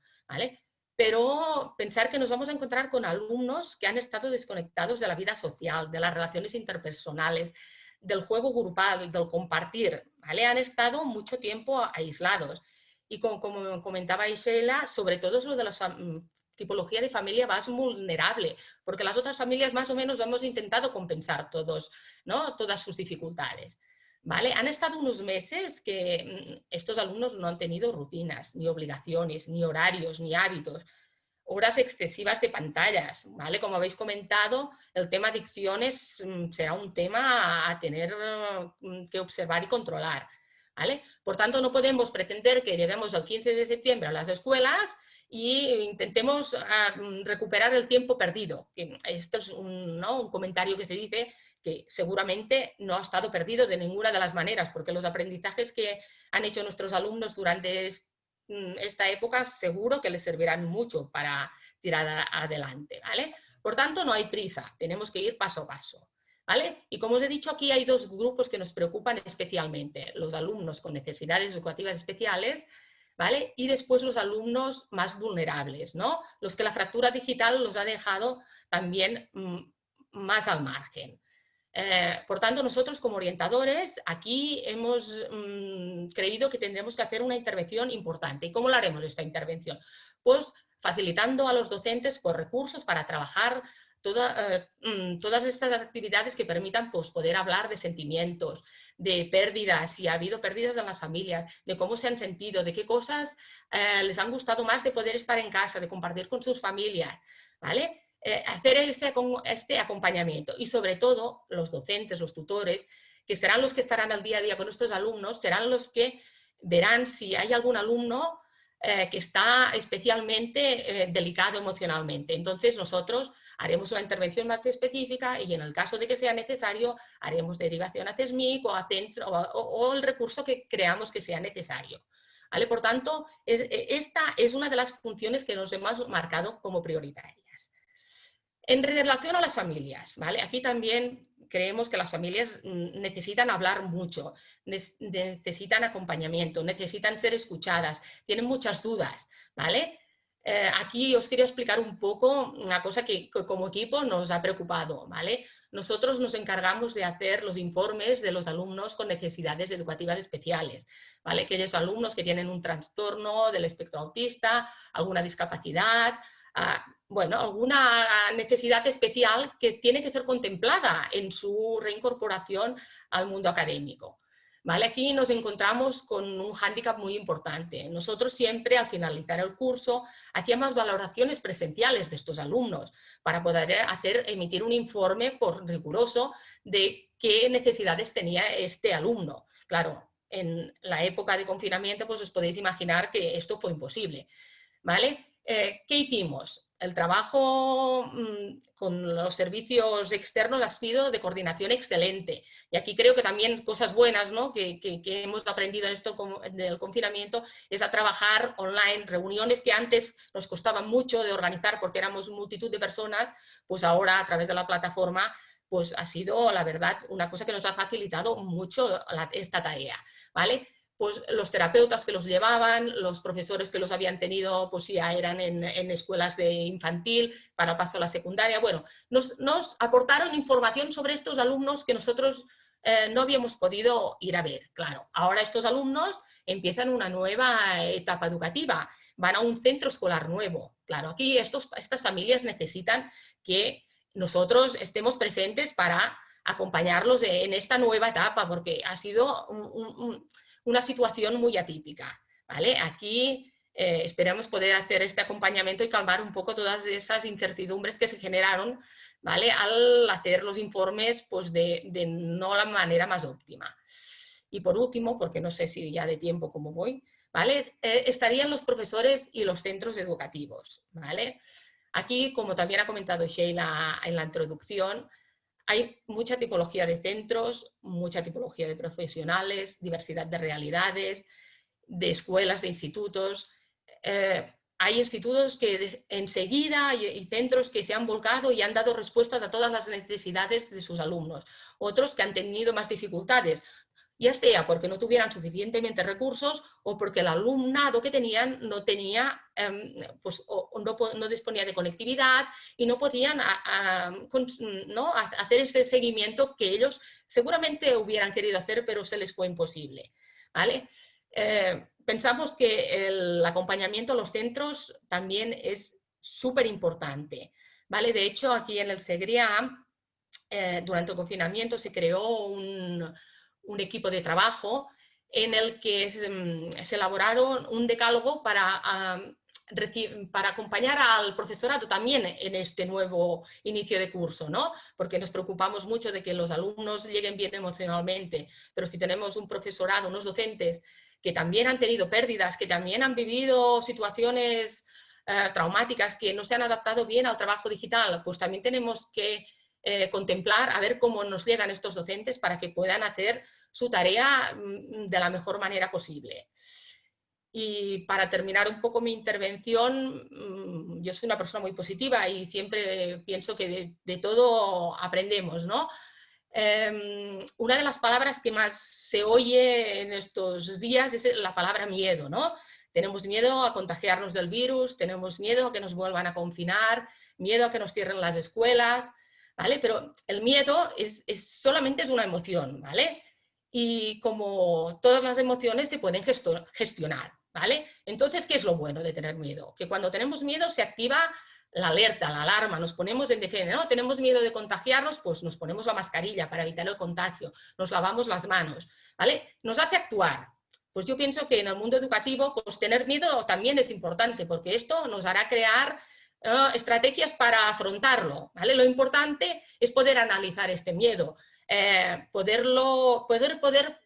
Pero pensar que nos vamos a encontrar con alumnos que han estado desconectados de la vida social, de las relaciones interpersonales, del juego grupal, del compartir, ¿vale? Han estado mucho tiempo aislados. Y como, como comentaba Isela, sobre todo es lo de los tipología de familia más vulnerable, porque las otras familias más o menos hemos intentado compensar todos, ¿no? todas sus dificultades. ¿Vale? Han estado unos meses que mm, estos alumnos no han tenido rutinas, ni obligaciones, ni horarios, ni hábitos, horas excesivas de pantallas, ¿vale? Como habéis comentado, el tema adicciones mm, será un tema a tener mm, que observar y controlar, ¿vale? Por tanto, no podemos pretender que lleguemos el 15 de septiembre a las escuelas y intentemos ah, mm, recuperar el tiempo perdido. Esto es un, comentario que se dice que seguramente no ha estado perdido de ninguna de las maneras, porque los aprendizajes que han hecho nuestros alumnos durante mm, esta época seguro que les servirán mucho para tirar adelante. ¿vale? Por tanto, no hay prisa, tenemos que ir paso a paso. ¿Vale? Y como os he dicho, aquí hay dos grupos que nos preocupan especialmente, los alumnos con necesidades educativas especiales y después los alumnos más vulnerables, ¿no? Los que la fractura digital los ha dejado también mm, más al margen. Eh, por tanto, nosotros como orientadores aquí hemos mm, creído que tendremos que hacer una intervención importante. ¿Y cómo la haremos esta intervención? Pues facilitando a los docentes por recursos para trabajar eh, mm, todas estas actividades que permitan pues, poder hablar de sentimientos, de pérdidas, si ha habido pérdidas en las familias, de cómo se han sentido, de qué cosas eh, les han gustado más de poder estar en casa, de compartir con sus familias, ¿vale? Eh, hacer este, acompañamiento y sobre todo los docentes, los tutores, que serán los que estarán al día a día con estos alumnos, serán los que verán si hay algún alumno que está especialmente delicado emocionalmente. Entonces nosotros haremos una intervención más específica y en el caso de que sea necesario haremos derivación a CESMIC o, a centro, o, el recurso que creamos que sea necesario. ¿Vale? Por tanto, e, esta es una de las funciones que nos hemos marcado como prioritarias. En relación a las familias, ¿vale? aquí también creemos que las familias necesitan hablar mucho, necesitan acompañamiento, necesitan ser escuchadas, tienen muchas dudas, ¿vale? Eh, aquí os quería explicar un poco una cosa que, como equipo nos ha preocupado. ¿vale? Nosotros nos encargamos de hacer los informes de los alumnos con necesidades educativas especiales. ¿vale? Aquellos alumnos que tienen un trastorno del espectro autista, alguna discapacidad, bueno, alguna necesidad especial que tiene que ser contemplada en su reincorporación al mundo académico. ¿Vale? Aquí nos encontramos con un hándicap muy importante. Nosotros siempre al finalizar el curso hacíamos valoraciones presenciales de estos alumnos para poder hacer, emitir un informe por riguroso de qué necesidades tenía este alumno. Claro, en la época de confinamiento pues os podéis imaginar que esto fue imposible. ¿Vale? ¿Qué hicimos? El trabajo mm, con los servicios externos ha sido de coordinación excelente. Y aquí creo que también cosas buenas ¿no? que, hemos aprendido en esto del confinamiento es a trabajar online, reuniones que antes nos costaban mucho de organizar porque éramos multitud de personas, pues ahora a través de la plataforma pues ha sido, la verdad, una cosa que nos ha facilitado mucho esta tarea. ¿vale? Pues los terapeutas que los llevaban, los profesores que los habían tenido, pues ya eran en, escuelas de infantil para paso a la secundaria. Bueno, nos, aportaron información sobre estos alumnos que nosotros eh, no habíamos podido ir a ver, claro. Ahora estos alumnos empiezan una nueva etapa educativa, van a un centro escolar nuevo. Claro, aquí estos, estas familias necesitan que nosotros estemos presentes para acompañarlos en esta nueva etapa, porque ha sido un una situación muy atípica. ¿vale? Aquí eh, esperamos poder hacer este acompañamiento y calmar un poco todas esas incertidumbres que se generaron ¿vale? al hacer los informes pues, de, no la manera más óptima. Y por último, porque no sé si ya de tiempo como voy, ¿vale? Eh, estarían los profesores y los centros educativos. ¿vale? Aquí, como también ha comentado Sheila en la introducción, hay mucha tipología de centros, mucha tipología de profesionales, diversidad de realidades, de escuelas, de institutos. Eh, hay institutos que enseguida y centros que se han volcado y han dado respuestas a todas las necesidades de sus alumnos. Otros que han tenido más dificultades, ya sea porque no tuvieran suficientemente recursos o porque el alumnado que tenían no tenía, em, pues, no, disponía de conectividad y no podían ¿no? hacer ese seguimiento que ellos seguramente hubieran querido hacer, pero se les fue imposible. ¿vale? Eh, pensamos que el acompañamiento a los centros también es súper importante. ¿vale? De hecho, aquí en el SEGRIA, eh, durante el confinamiento se creó un, un equipo de trabajo en el que se, mm, elaboraron un decálogo para, para acompañar al profesorado también en este nuevo inicio de curso, ¿no? porque nos preocupamos mucho de que los alumnos lleguen bien emocionalmente, pero si tenemos un profesorado, unos docentes que también han tenido pérdidas, que también han vivido situaciones eh, traumáticas, que no se han adaptado bien al trabajo digital, pues también tenemos que eh, contemplar a ver cómo nos llegan estos docentes para que puedan hacer su tarea mm, de la mejor manera posible. Y para terminar un poco mi intervención, mm, yo soy una persona muy positiva y siempre pienso que de, todo aprendemos, ¿no? Em, una de las palabras que más se oye en estos días es la palabra miedo, ¿no? Tenemos miedo a contagiarnos del virus, tenemos miedo a que nos vuelvan a confinar, miedo a que nos cierren las escuelas, ¿vale? Pero el miedo es, solamente es una emoción, ¿vale? y como todas las emociones se pueden gestionar, ¿vale? Entonces, ¿qué es lo bueno de tener miedo? Que cuando tenemos miedo se activa la alerta, la alarma, nos ponemos en defensa, ¿no? Tenemos miedo de contagiarnos, pues nos ponemos la mascarilla para evitar el contagio, nos lavamos las manos, ¿vale? Nos hace actuar. Pues yo pienso que en el mundo educativo, pues tener miedo también es importante, porque esto nos hará crear eh, estrategias para afrontarlo, ¿vale? Lo importante es poder analizar este miedo, eh, poderlo, poder, poder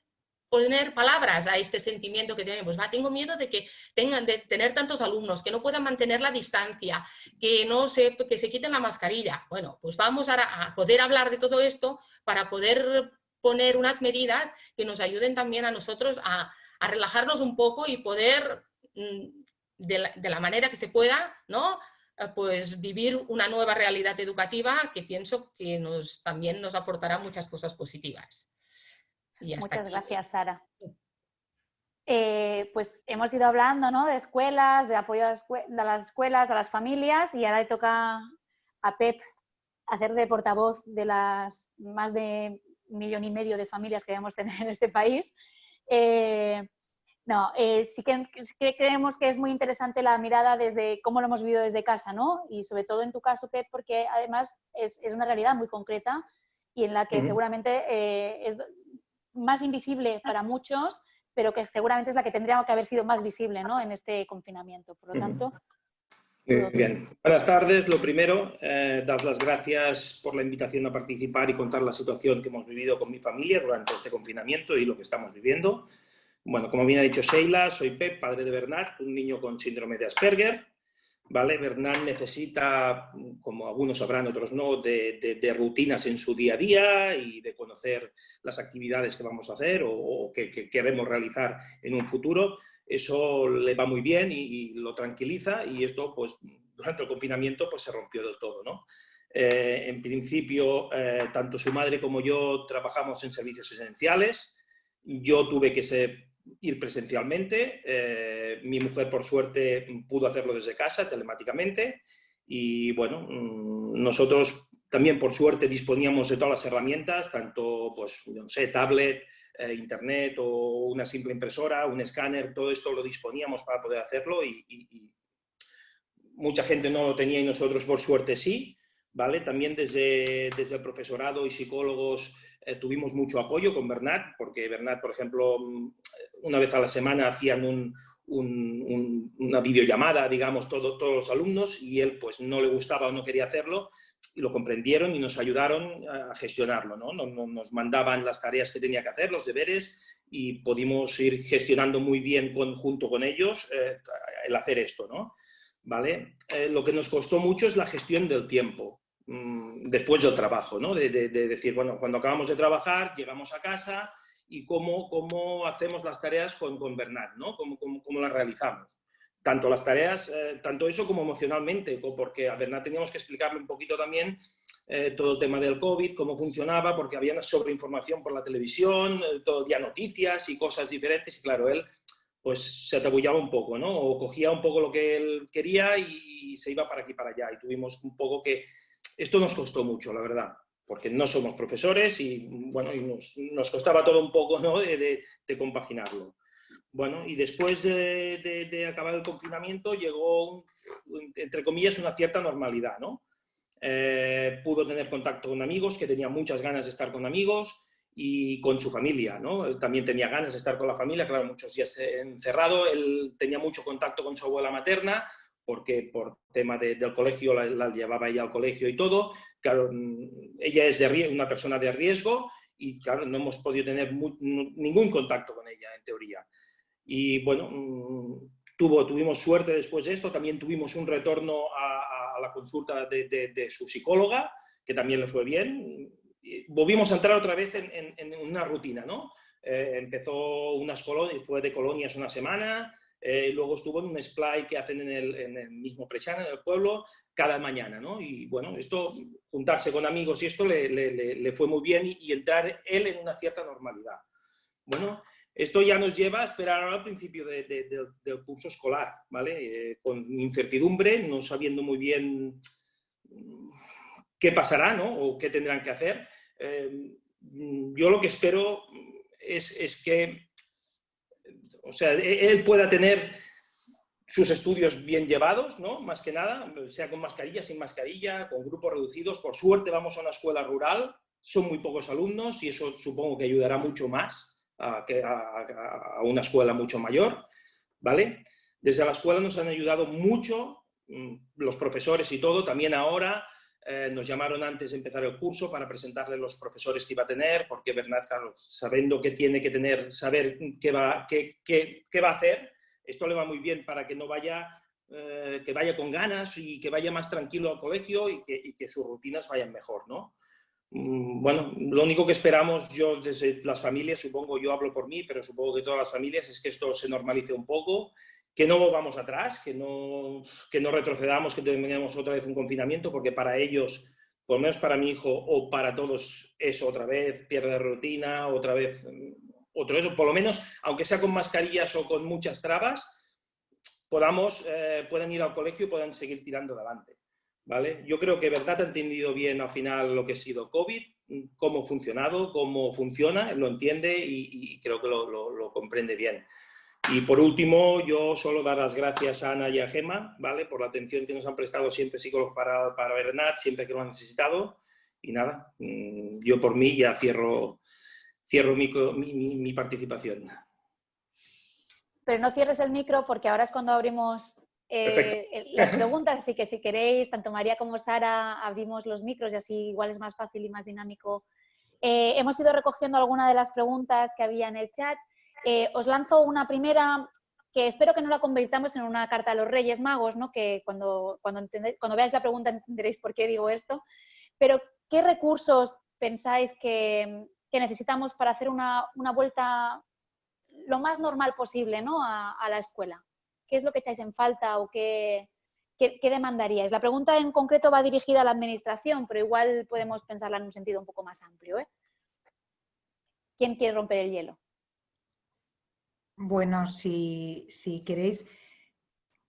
poner palabras a este sentimiento que tenemos. Va, tengo miedo de que tengan de tener tantos alumnos, que no puedan mantener la distancia, que, no se, que se quiten la mascarilla. Bueno, pues vamos a, poder hablar de todo esto para poder poner unas medidas que nos ayuden también a nosotros a, relajarnos un poco y poder, mm, de la, de la manera que se pueda, ¿no? Eh, pues vivir una nueva realidad educativa que pienso que nos, también nos aportará muchas cosas positivas. Muchas gracias, Sara. Eh, pues hemos ido hablando ¿no? de escuelas, de apoyo a las escuelas, a las familias y ahora le toca a Pep hacer de portavoz de las más de un millón y medio de familias que debemos tener en este país. Eh, no, eh, sí, que, creemos que es muy interesante la mirada desde cómo lo hemos vivido desde casa, ¿no? Y sobre todo en tu caso, Pep, porque además es, una realidad muy concreta y en la que seguramente eh, es más invisible para muchos, pero que seguramente es la que tendría que haber sido más visible ¿no? en este confinamiento. Por lo tanto... bien. Buenas tardes. Lo primero, eh, dar las gracias por la invitación a participar y contar la situación que hemos vivido con mi familia durante este confinamiento y lo que estamos viviendo. Bueno, como bien ha dicho Sheila, soy Pep, padre de Bernard, un niño con síndrome de Asperger. ¿vale? Bernat necesita, como algunos sabrán, otros no, de, rutinas en su día a día y de conocer las actividades que vamos a hacer o, que, queremos realizar en un futuro. Eso le va muy bien y, lo tranquiliza y esto, pues, durante el confinamiento, pues se rompió del todo, ¿no? Eh, en principio, eh, tanto su madre como yo trabajamos en servicios esenciales. Yo tuve que ser ir presencialmente. Eh, mi mujer, por suerte, pudo hacerlo desde casa, telemáticamente. Y bueno, mm, nosotros también, por suerte, disponíamos de todas las herramientas, tanto, pues, no sé, tablet, eh, internet o una simple impresora, un escáner, todo esto lo disponíamos para poder hacerlo y, mucha gente no lo tenía y nosotros, por suerte, sí. ¿Vale? También desde, desde el profesorado y psicólogos eh, tuvimos mucho apoyo con Bernat, porque Bernat, por ejemplo, mm, una vez a la semana hacían una videollamada, digamos, todos los alumnos, y él pues no le gustaba o no quería hacerlo, y lo comprendieron y nos ayudaron a gestionarlo, ¿no? Nos, mandaban las tareas que tenía que hacer, los deberes, y pudimos ir gestionando muy bien junto con ellos eh, el hacer esto, ¿no? ¿Vale? Eh, lo que nos costó mucho es la gestión del tiempo. Mm, después del trabajo, ¿no? De, decir, bueno, cuando acabamos de trabajar, llegamos a casa y cómo, cómo hacemos las tareas con, con Bernat, ¿no? Cómo, cómo, las realizamos. Tanto las tareas, eh, tanto eso como emocionalmente, porque a Bernat teníamos que explicarle un poquito también eh, todo el tema del COVID, cómo funcionaba, porque había sobreinformación por la televisión, eh, todo día noticias y cosas diferentes, y claro, él pues se atabullaba un poco, ¿no? O cogía un poco lo que él quería y se iba para aquí para allá, y tuvimos un poco que esto nos costó mucho, la verdad, porque no somos profesores y, bueno, nos, costaba todo un poco ¿no? de, compaginarlo. Bueno, y después de, acabar el confinamiento llegó, entre comillas, una cierta normalidad, ¿no? Eh, pudo tener contacto con amigos, que tenía muchas ganas de estar con amigos, y con su familia, ¿no? También tenía ganas de estar con la familia, claro, muchos días encerrado, él tenía mucho contacto con su abuela materna, porque por tema del colegio la, llevaba ella al colegio y todo. Claro, mm, ella es de, una persona de riesgo y claro, no hemos podido tener ningún contacto con ella, en teoría. Y bueno, mm, tuvo, tuvimos suerte después de esto, también tuvimos un retorno a, la consulta de, su psicóloga, que también le fue bien. volvimos a entrar otra vez en, una rutina, ¿no? Eh, empezó unas colonias, fue de colonias una semana, eh, luego estuvo en un splay que hacen en el, mismo Prechana, en el pueblo, cada mañana, ¿no? Y bueno, esto, juntarse con amigos y esto le, fue muy bien y, entrar él en una cierta normalidad. Bueno, esto ya nos lleva a esperar al principio del curso escolar, ¿vale? Eh, con incertidumbre, no sabiendo muy bien mm, qué pasará, ¿no? O qué tendrán que hacer. Eh, yo lo que espero es, es que o sea, e-, él pueda tener sus estudios bien llevados, ¿no? Más que nada, sea con mascarilla, sin mascarilla, con grupos reducidos. Por suerte vamos a una escuela rural, son muy pocos alumnos y eso supongo que ayudará mucho más a, que a, una escuela mucho mayor, ¿vale? Desde la escuela nos han ayudado mucho mm, los profesores y todo, también ahora eh, nos llamaron antes de empezar el curso para presentarle los profesores que iba a tener, porque Bernat, claro, sabiendo que tiene que tener, saber qué va, qué, qué, qué va a hacer, esto le va muy bien para que no vaya, eh, que vaya con ganas y que vaya más tranquilo al colegio y que, y que sus rutinas vayan mejor, ¿no? Mm, bueno, lo único que esperamos yo desde las familias, supongo, yo hablo por mí, pero supongo que todas las familias, es que esto se normalice un poco que no volvamos atrás, que no, que no retrocedamos, que tengamos otra vez un confinamiento, porque para ellos, por lo menos para mi hijo o para todos, es otra vez pierde rutina, otra vez mm, otro eso, por lo menos, aunque sea con mascarillas o con muchas trabas, podamos, eh, puedan ir al colegio y puedan seguir tirando adelante. ¿vale? Yo creo que Verdad ha entendido bien al final lo que ha sido COVID, cómo ha funcionado, cómo funciona, lo entiende y, creo que lo comprende bien. Y por último, yo solo dar las gracias a Ana y a Gema, ¿vale? Por la atención que nos han prestado siempre psicólogos para, para Bernat, siempre que lo han necesitado. Y nada, mm, yo por mí ya cierro, cierro mi, mi, participación. Pero no cierres el micro porque ahora es cuando abrimos eh, las preguntas, así que si queréis, tanto María como Sara, abrimos los micros y así igual es más fácil y más dinámico. Eh, hemos ido recogiendo algunas de las preguntas que había en el chat. Eh, os lanzo una primera que espero que no la convirtamos en una carta a los Reyes Magos, ¿no? que cuando, cuando, veáis la pregunta entenderéis por qué digo esto, pero ¿qué recursos pensáis que, necesitamos para hacer una, vuelta lo más normal posible ¿no? a, la escuela? ¿Qué es lo que echáis en falta o qué, qué, demandaríais? La pregunta en concreto va dirigida a la administración, pero igual podemos pensarla en un sentido un poco más amplio. ¿eh? ¿Quién quiere romper el hielo? Bueno, si, queréis,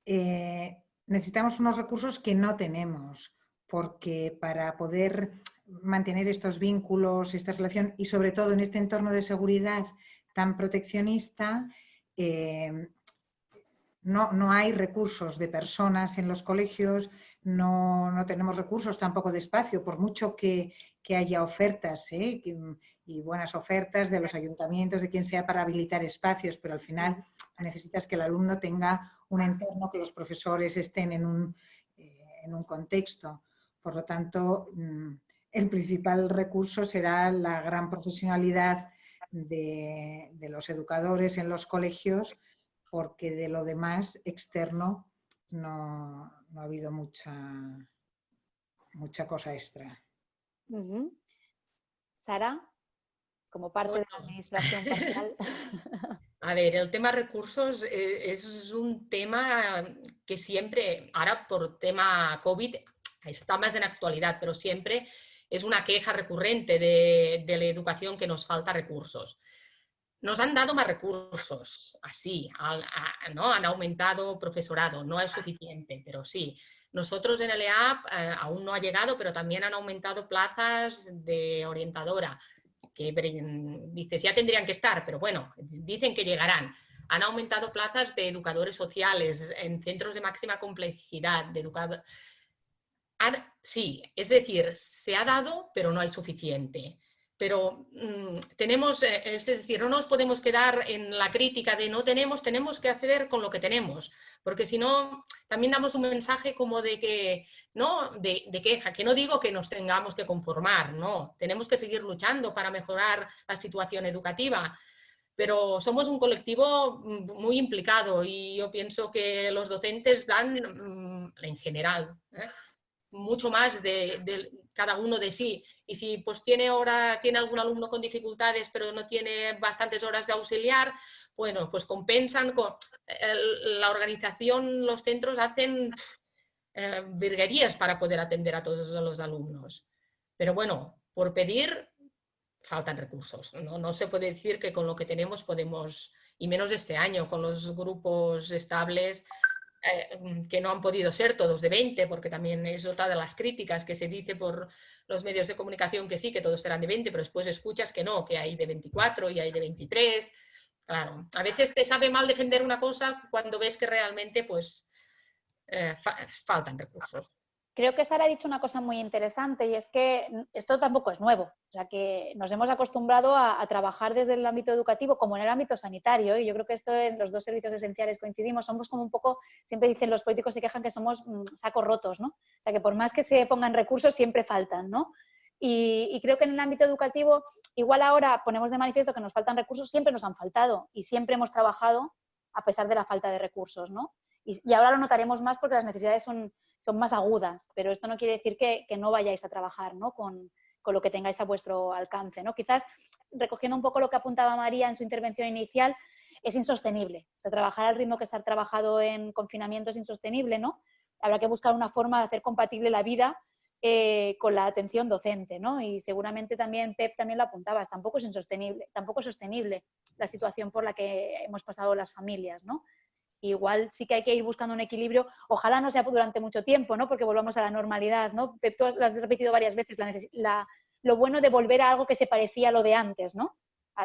eh, necesitamos unos recursos que no tenemos, porque para poder mantener estos vínculos, esta relación y sobre todo en este entorno de seguridad tan proteccionista, eh, no, no, hay recursos de personas en los colegios, no, tenemos recursos tampoco de espacio, por mucho que, haya ofertas ¿eh? y buenas ofertas de los ayuntamientos, de quien sea, para habilitar espacios, pero al final necesitas que el alumno tenga un entorno, que los profesores estén en un, eh, en un contexto. Por lo tanto, mm, el principal recurso será la gran profesionalidad de, de los educadores en los colegios, porque de lo demás externo no, no ha habido mucha, mucha cosa extra. Sara, como parte de la administración A ver, el tema recursos eh, es un tema que siempre, ahora por tema COVID, está más en actualidad, pero siempre es una queja recurrente de, de la educación que nos falta recursos. Nos han dado más recursos, así, ¿no? han aumentado profesorado, no es suficiente, pero sí. Nosotros en el EAP eh, aún no ha llegado, pero también han aumentado plazas de orientadora, que dices, ya tendrían que estar, pero bueno, dicen que llegarán. Han aumentado plazas de educadores sociales en centros de máxima complejidad, de educadores... Sí, es decir, se ha dado, pero no hay suficiente pero mm, tenemos, eh, es decir, no nos podemos quedar en la crítica de no tenemos, tenemos que acceder con lo que tenemos, porque si no, también damos un mensaje como de que, no, de, queja, que no digo que nos tengamos que conformar, no, tenemos que seguir luchando para mejorar la situación educativa, pero somos un colectivo mm, muy implicado y yo pienso que los docentes dan, mm, en general, ¿eh? mucho más de, cada uno de sí. Y si pues tiene, hora, tiene algún alumno con dificultades pero no tiene bastantes horas de auxiliar, bueno, pues compensan con la organización, los centros hacen eh, virguerías para poder atender a todos los alumnos. Pero bueno, por pedir faltan recursos. ¿no? no se puede decir que con lo que tenemos podemos, y menos este año, con los grupos estables, eh, mm, que no han podido ser todos de 20, porque también es otra de las críticas que se dice por los medios de comunicación que sí, que todos serán de 20, pero después escuchas que no, que hay de 24 y hay de 23. Claro, a veces te sabe mal defender una cosa cuando ves que realmente pues eh, faltan recursos. Creo que Sara ha dicho una cosa muy interesante y es que esto tampoco es nuevo. O sea, que nos hemos acostumbrado a, trabajar desde el ámbito educativo como en el ámbito sanitario y yo creo que esto en los dos servicios esenciales coincidimos. Somos como un poco, siempre dicen los políticos se quejan que somos mm, sacos rotos, ¿no? O sea, que por más que se pongan recursos siempre faltan, ¿no? Y, creo que en el ámbito educativo, igual ahora ponemos de manifiesto que nos faltan recursos, siempre nos han faltado y siempre hemos trabajado a pesar de la falta de recursos, ¿no? Y ahora lo notaremos más porque las necesidades son, son más agudas, pero esto no quiere decir que, no vayáis a trabajar Con, lo que tengáis a vuestro alcance. ¿no? Quizás, recogiendo un poco lo que apuntaba María en su intervención inicial, es insostenible. O sea, trabajar al ritmo que se ha trabajado en confinamiento es insostenible, ¿no? Habrá que buscar una forma de hacer compatible la vida eh, con la atención docente, ¿no? Y seguramente también Pep también lo apuntaba, tampoco es insostenible, tampoco es sostenible la situación por la que hemos pasado las familias, ¿no? Igual sí que hay que ir buscando un equilibrio, ojalá no sea durante mucho tiempo, ¿no? porque volvamos a la normalidad, ¿no? Tú lo has repetido varias veces, lo bueno de volver a algo que se parecía a lo de antes, ¿no?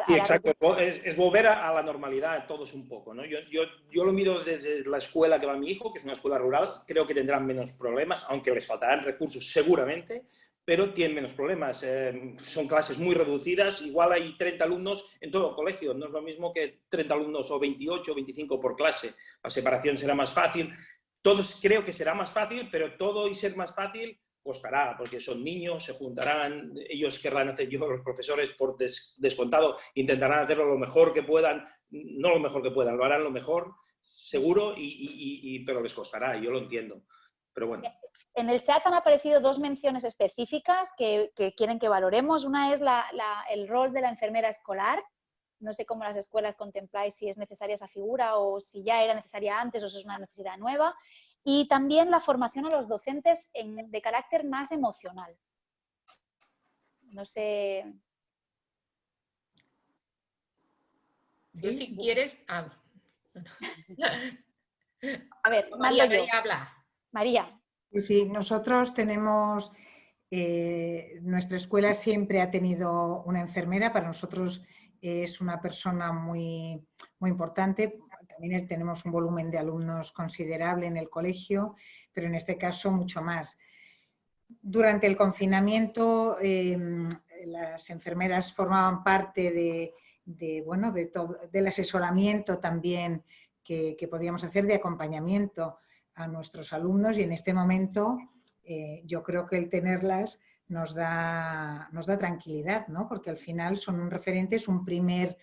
sí, exacto, es, volver a, la normalidad todos un poco, ¿no? Yo, yo, yo, lo miro desde la escuela que va mi hijo, que es una escuela rural, creo que tendrán menos problemas, aunque les faltarán recursos seguramente, pero tienen menos problemas. Eh, son clases muy reducidas, igual hay 30 alumnos en todo el colegio, no es lo mismo que 30 alumnos o 28 o 25 por clase. La separación será más fácil. Todos creo que será más fácil, pero todo y ser más fácil costará, porque son niños, se juntarán, ellos querrán hacer, yo los profesores por descontado intentarán hacerlo lo mejor que puedan, no lo mejor que puedan, lo harán lo mejor, seguro, y, pero les costará, yo lo entiendo. Pero bueno. En el chat han aparecido dos menciones específicas que, quieren que valoremos. Una es el rol de la enfermera escolar. No sé cómo las escuelas contempláis si es necesaria esa figura o si ya era necesaria antes o si es una necesidad nueva. Y también la formación a los docentes de carácter más emocional. No sé. Yo si quieres... Ah. A ver, María, María habla. María. Sí, nosotros tenemos, eh, nuestra escuela siempre ha tenido una enfermera, para nosotros es una persona muy, muy importante, también tenemos un volumen de alumnos considerable en el colegio, pero en este caso mucho más. Durante el confinamiento em, las enfermeras formaban parte de, bueno, de todo, del asesoramiento también que, que podíamos hacer de acompañamiento a nuestros alumnos y en este momento eh, yo creo que el tenerlas nos da, nos da tranquilidad, ¿no? porque al final son un referente, es un primer,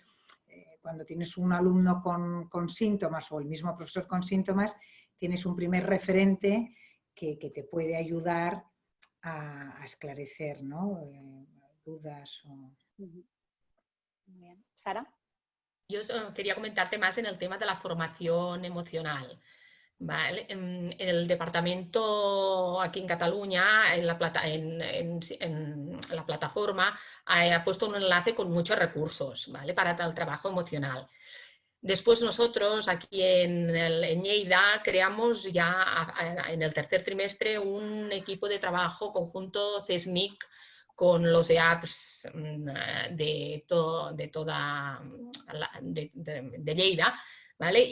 eh, cuando tienes un alumno con, síntomas o el mismo profesor con síntomas, tienes un primer referente que, te puede ayudar a, esclarecer ¿no? Eh, dudas. O... Sara. Yo quería comentarte más en el tema de la formación emocional. Vale. En, el departamento aquí en Cataluña, en la, plata, en, la plataforma, ha, puesto un enlace con muchos recursos ¿vale? para el trabajo emocional. Después nosotros aquí en, el, Lleida creamos ya en el tercer trimestre un equipo de trabajo conjunto CESMIC con los EAPs mm, de, de toda de, de Lleida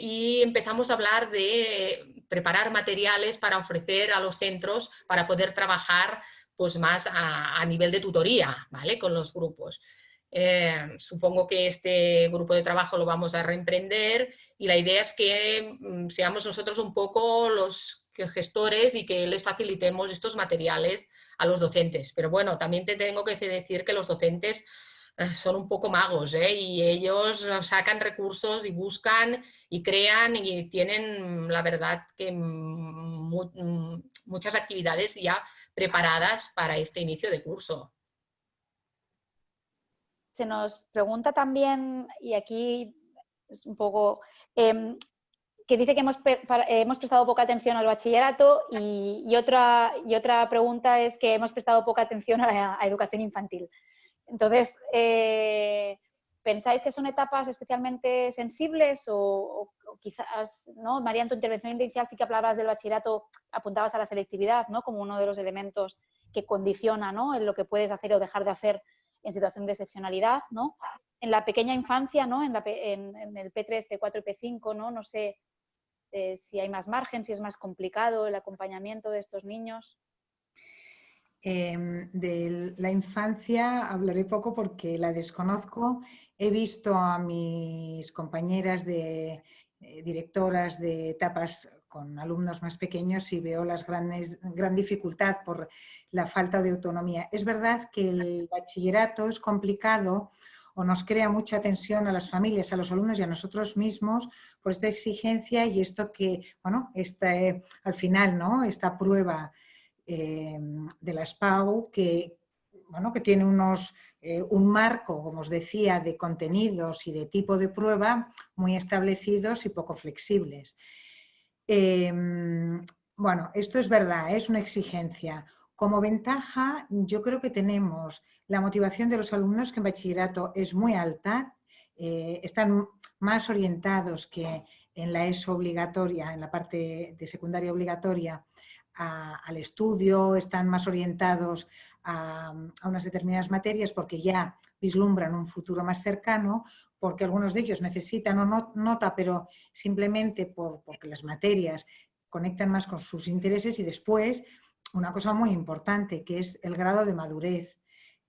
y empezamos a hablar de preparar materiales para ofrecer a los centros para poder trabajar pues, más a, nivel de tutoría, ¿vale? Con los grupos. Eh, supongo que este grupo de trabajo lo vamos a reemprender y la idea es que mm, seamos nosotros un poco los gestores y que les facilitemos estos materiales a los docentes. Pero bueno, también te tengo que decir que los docentes son un poco magos ¿eh? y ellos sacan recursos y buscan y crean y tienen la verdad que muchas actividades ya preparadas para este inicio de curso. Se nos pregunta también, y aquí es un poco, em, que dice que hemos, hemos, prestado poca atención al bachillerato y, otra, y otra pregunta es que hemos prestado poca atención a la educación infantil. Entonces, eh, ¿pensáis que son etapas especialmente sensibles o, quizás, ¿no? María, en tu intervención inicial sí que hablabas del bachillerato, apuntabas a la selectividad, ¿no? Como uno de los elementos que condiciona, ¿no? En lo que puedes hacer o dejar de hacer en situación de excepcionalidad, ¿no? En la pequeña infancia, ¿no? En, el P3, P4 y P5, ¿no? No sé eh, si hay más margen, si es más complicado el acompañamiento de estos niños. Em, de la infancia hablaré poco porque la desconozco. He visto a mis compañeras de eh, directoras de etapas con alumnos más pequeños y veo las grandes, gran dificultad por la falta de autonomía. Es verdad que el bachillerato es complicado o nos crea mucha tensión a las familias, a los alumnos y a nosotros mismos por esta exigencia y esto que, bueno, este, al final, ¿no? Esta prueba Em, de la SPAU que, bueno, que tiene unos, eh, un marco, como os decía, de contenidos y de tipo de prueba muy establecidos y poco flexibles. Em, bueno, esto es verdad, es una exigencia. Como ventaja, yo creo que tenemos la motivación de los alumnos que en bachillerato es muy alta, eh, están más orientados que en la ESO obligatoria, en la parte de secundaria obligatoria, al estudio, están más orientados a, unas determinadas materias porque ya vislumbran un futuro más cercano, porque algunos de ellos necesitan o nota, pero simplemente por, porque las materias conectan más con sus intereses y después una cosa muy importante que es el grado de madurez.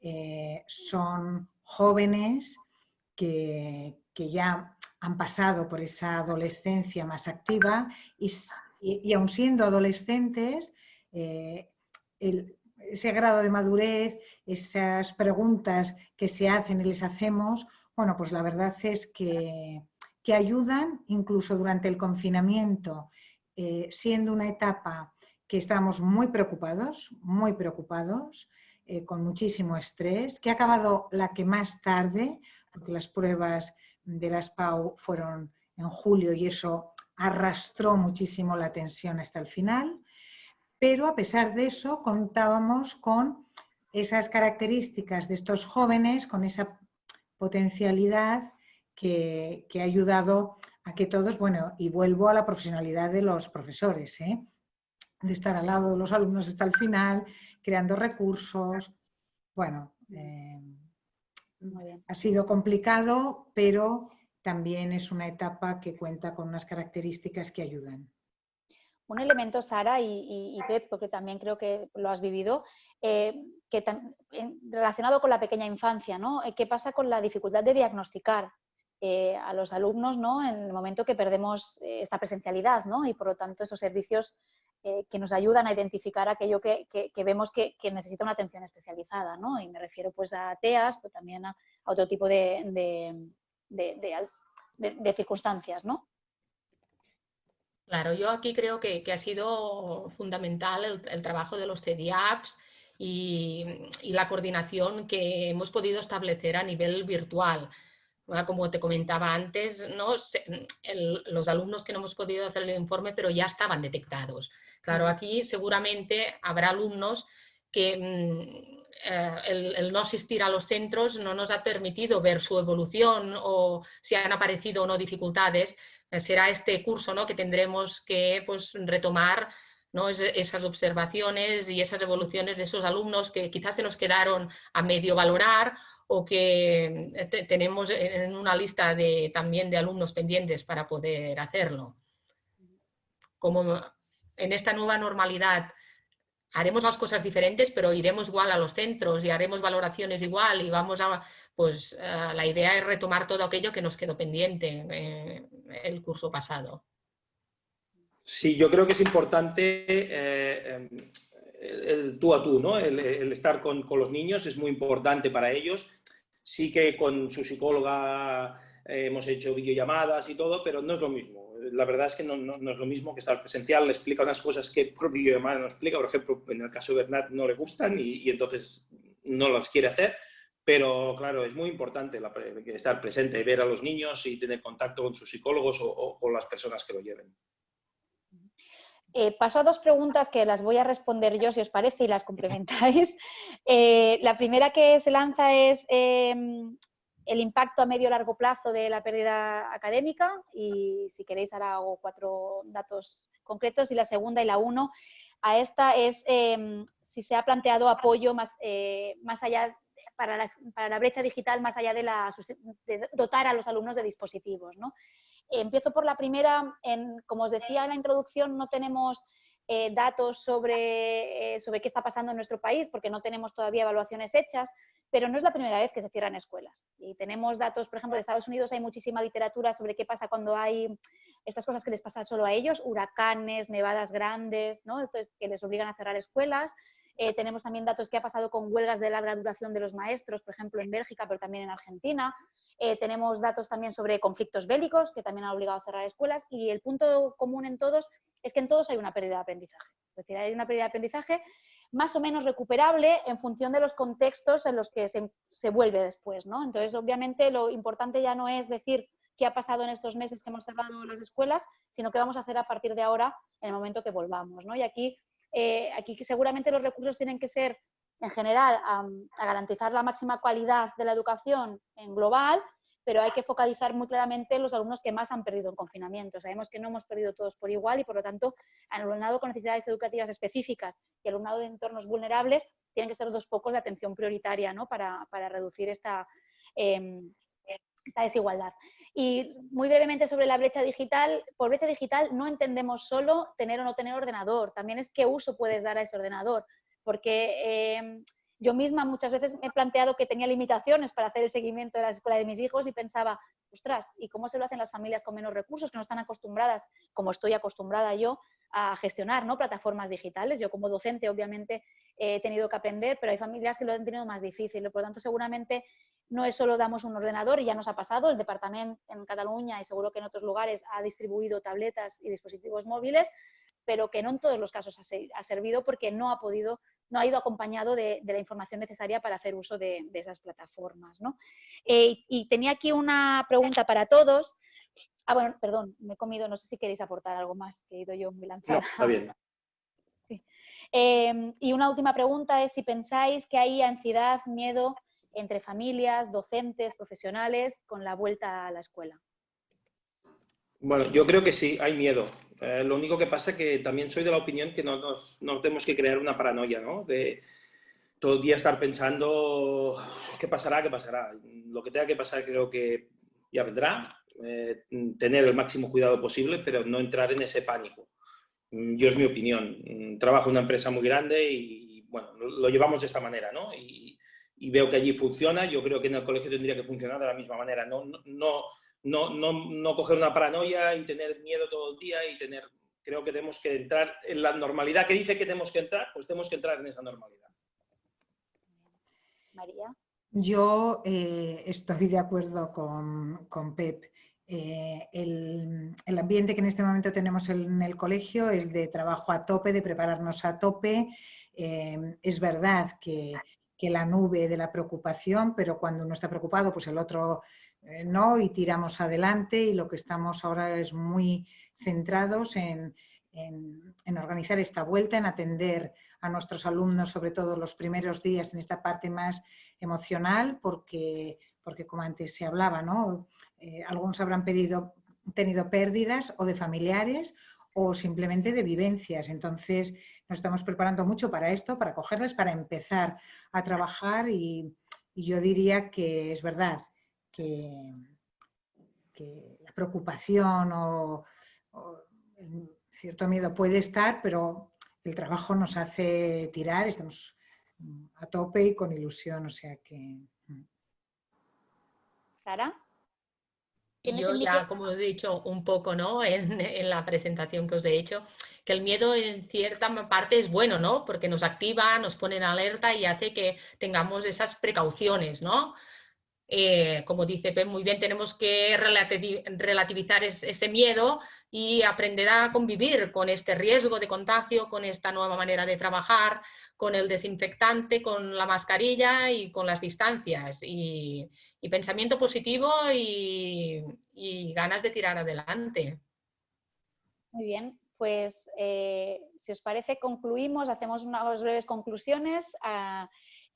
Eh, son jóvenes que, que, ya han pasado por esa adolescencia más activa y y, aun siendo adolescentes, eh, ese grado de madurez, esas preguntas que se hacen y les hacemos, bueno, pues la verdad es que que ayudan incluso durante el confinamiento, eh, siendo una etapa que estamos muy preocupados, muy preocupados, eh, con muchísimo estrés, que ha acabado la que más tarde, porque las pruebas de las PAU fueron en julio y eso arrastró muchísimo la tensión hasta el final, pero a pesar de eso contábamos con esas características de estos jóvenes, con esa potencialidad que, ha ayudado a que todos, bueno, y vuelvo a la profesionalidad de los profesores, ¿eh? de estar al lado de los alumnos hasta el final, creando recursos. Bueno, eh, ha sido complicado, pero también es una etapa que cuenta con unas características que ayudan. Un elemento, Sara y, Pep, porque también creo que lo has vivido, eh, que relacionado con la pequeña infancia, ¿no? Eh, ¿Qué pasa con la dificultad de diagnosticar eh, a los alumnos ¿no? en el momento que perdemos esta presencialidad ¿no? y por lo tanto esos servicios que nos ayudan a identificar aquello que, vemos que, necesita una atención especializada, ¿no? Y me refiero pues a TEAS, pero también a, otro tipo de, circunstancias, ¿no? Claro, yo aquí creo que, ha sido fundamental el, trabajo de los CDAPs y, la coordinación que hemos podido establecer a nivel virtual. Como te comentaba antes, ¿no? los alumnos que no hemos podido hacer el informe, pero ya estaban detectados. Claro, aquí seguramente habrá alumnos que mm, eh, el, no asistir a los centros no nos ha permitido ver su evolución o si han aparecido o no dificultades. Eh, será este curso ¿no? que tendremos que pues, retomar ¿no? esas observaciones y esas evoluciones de esos alumnos que quizás se nos quedaron a medio valorar o que eh, tenemos en una lista de, también de alumnos pendientes para poder hacerlo. Como en esta nueva normalidad haremos las cosas diferentes, pero iremos igual a los centros y haremos valoraciones igual y vamos a, pues eh, la idea es retomar todo aquello que nos quedó pendiente eh, el curso pasado. Sí, yo creo que es importante eh, em, el, tú a tú, ¿no? el, estar con, con, los niños es muy importante para ellos. Sí que con su psicóloga hemos hecho videollamadas y todo, pero no es lo mismo la verdad es que no, es lo mismo que estar presencial, le explica unas cosas que por videollamada no explica, por ejemplo, en el caso de Bernat no le gustan y, entonces no las quiere hacer, pero claro, es muy importante estar presente, ver a los niños y tener contacto con sus psicólogos o, con las personas que lo lleven. Eh, paso a dos preguntas que las voy a responder yo, si os parece, y las complementáis. Eh, la primera que se lanza es, em, el impacto a medio largo plazo de la pérdida académica y si queréis ahora hago cuatro datos concretos y la segunda y la uno a esta es em, si se ha planteado apoyo más, eh, más allá para la, para la, brecha digital más allá de, la, dotar a los alumnos de dispositivos. ¿no? Empiezo por la primera, en, como os decía en la introducción, no tenemos eh, datos sobre, eh, sobre qué está pasando en nuestro país porque no tenemos todavía evaluaciones hechas, pero no es la primera vez que se cierran escuelas. Y tenemos datos, por ejemplo, de Estados Unidos hay muchísima literatura sobre qué pasa cuando hay estas cosas que les pasan solo a ellos, huracanes, nevadas grandes, ¿no? Entonces, que les obligan a cerrar escuelas. Eh, tenemos también datos que ha pasado con huelgas de larga duración de los maestros, por ejemplo, en Bélgica, pero también en Argentina. Eh, tenemos datos también sobre conflictos bélicos, que también han obligado a cerrar escuelas. Y el punto común en todos es que en todos hay una pérdida de aprendizaje. Es decir, hay una pérdida de aprendizaje más o menos recuperable en función de los contextos en los que se, vuelve después. ¿no? Entonces, obviamente, lo importante ya no es decir qué ha pasado en estos meses que hemos cerrado las escuelas, sino qué vamos a hacer a partir de ahora en el momento que volvamos. ¿no? Y aquí, eh, seguramente los recursos tienen que ser, en general, a garantizar la máxima calidad de la educación en global, pero hay que focalizar muy claramente los alumnos que más han perdido en confinamiento. Sabemos que no hemos perdido todos por igual y, por lo tanto, alumnado con necesidades educativas específicas y alumnado de entornos vulnerables tienen que ser dos focos de atención prioritaria ¿no? para, reducir esta, em, esta desigualdad. Y muy brevemente sobre la brecha digital, por brecha digital no entendemos solo tener o no tener ordenador, también es qué uso puedes dar a ese ordenador, porque em, yo misma muchas veces me he planteado que tenía limitaciones para hacer el seguimiento de la escuela de mis hijos y pensaba, ostras, ¿y cómo se lo hacen las familias con menos recursos que no están acostumbradas, como estoy acostumbrada yo, a gestionar ¿no? plataformas digitales? Yo como docente obviamente he tenido que aprender, pero hay familias que lo han tenido más difícil. Por lo tanto, seguramente no es solo damos un ordenador y ya nos ha pasado, el departamento en Cataluña y seguro que en otros lugares ha distribuido tabletas y dispositivos móviles, pero que no en todos los casos ha, servido porque no ha podido, no ha ido acompañado de, la información necesaria para hacer uso de, esas plataformas. Eh, y tenía aquí una pregunta para todos. Ah, bueno, perdón, me he comido, no sé si queréis aportar algo más, que he ido yo muy lanzada. está bien. Em, y una última pregunta es si pensáis que hay ansiedad, miedo entre familias, docentes, profesionales con la vuelta a la escuela. Bueno, yo creo que sí, hay miedo. Eh, lo único que pasa es que también soy de la opinión que no, nos, no tenemos que crear una paranoia, ¿no? De todo el día estar pensando qué pasará, qué pasará. Lo que tenga que pasar creo que ya vendrá. Eh, tener el máximo cuidado posible, pero no entrar en ese pánico. Mm, yo es mi opinión. Mm, trabajo en una empresa muy grande y, bueno, lo llevamos de esta manera, ¿no? Y, y, veo que allí funciona. Yo creo que en el colegio tendría que funcionar de la misma manera. No, no, no, no, no coger una paranoia y tener miedo todo el día y tener... Creo que tenemos que entrar en la normalidad que dice que tenemos que entrar, pues tenemos que entrar en esa normalidad. María. Yo eh, estoy de acuerdo con, con Pep. Eh, el, ambiente que en este momento tenemos en el colegio es de trabajo a tope, de prepararnos a tope. Eh, es verdad que, la nube de la preocupación, pero cuando uno está preocupado, pues el otro eh, no, y tiramos adelante y lo que estamos ahora es muy centrados en, en, organizar esta vuelta, en atender a nuestros alumnos, sobre todo los primeros días en esta parte más emocional, porque, porque como antes se hablaba, ¿no? Eh, algunos habrán pedido, tenido pérdidas o de familiares o simplemente de vivencias. Entonces nos estamos preparando mucho para esto, para cogerles, para empezar a trabajar y, yo diría que es verdad que, la preocupación o, cierto miedo puede estar, pero el trabajo nos hace tirar, estamos a tope y con ilusión, o sea que... ¿Sara? Yo ya, como os he dicho un poco ¿no? En, en, la presentación que os he hecho, que el miedo en cierta parte es bueno, ¿no? Porque nos activa, nos pone en alerta y hace que tengamos esas precauciones, ¿no? Eh, como dice Pep muy bien, tenemos que relativizar ese miedo y aprender a convivir con este riesgo de contagio, con esta nueva manera de trabajar, con el desinfectante, con la mascarilla y con las distancias. Y, pensamiento positivo y, ganas de tirar adelante. Muy bien, pues eh, si os parece concluimos, hacemos unas breves conclusiones. a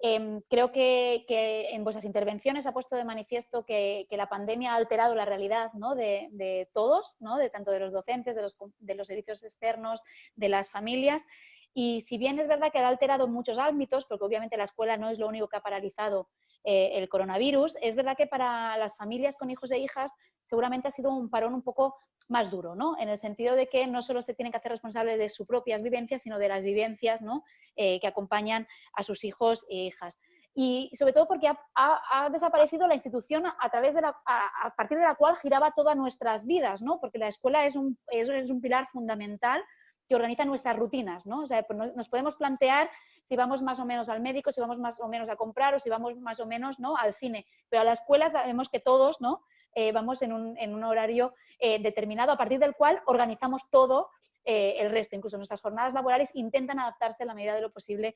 Em, creo que, en vuestras intervenciones ha puesto de manifiesto que, la pandemia ha alterado la realidad de, todos, de tanto de los docentes, de los, servicios externos, de las familias. Y si bien es verdad que ha alterado muchos ámbitos, porque obviamente la escuela no es lo único que ha paralizado eh, el coronavirus, es verdad que para las familias con hijos e hijas seguramente ha sido un parón un poco más duro, ¿no? En el sentido de que no solo se tienen que hacer responsables de sus propias vivencias, sino de las vivencias ¿no? Eh, que acompañan a sus hijos e hijas. Y sobre todo porque ha, desaparecido la institución a, partir de la cual giraba todas nuestras vidas, ¿no? Porque la escuela es un, es, un pilar fundamental que organiza nuestras rutinas, ¿no? O sea, pues nos podemos plantear si vamos más o menos al médico, si vamos más o menos a comprar o si vamos más o menos ¿no? al cine. Pero a la escuela sabemos que todos ¿no? Eh, vamos en un, en un horario eh, determinado a partir del cual organizamos todo eh, el resto. Incluso nuestras jornadas laborales intentan adaptarse a la medida de lo posible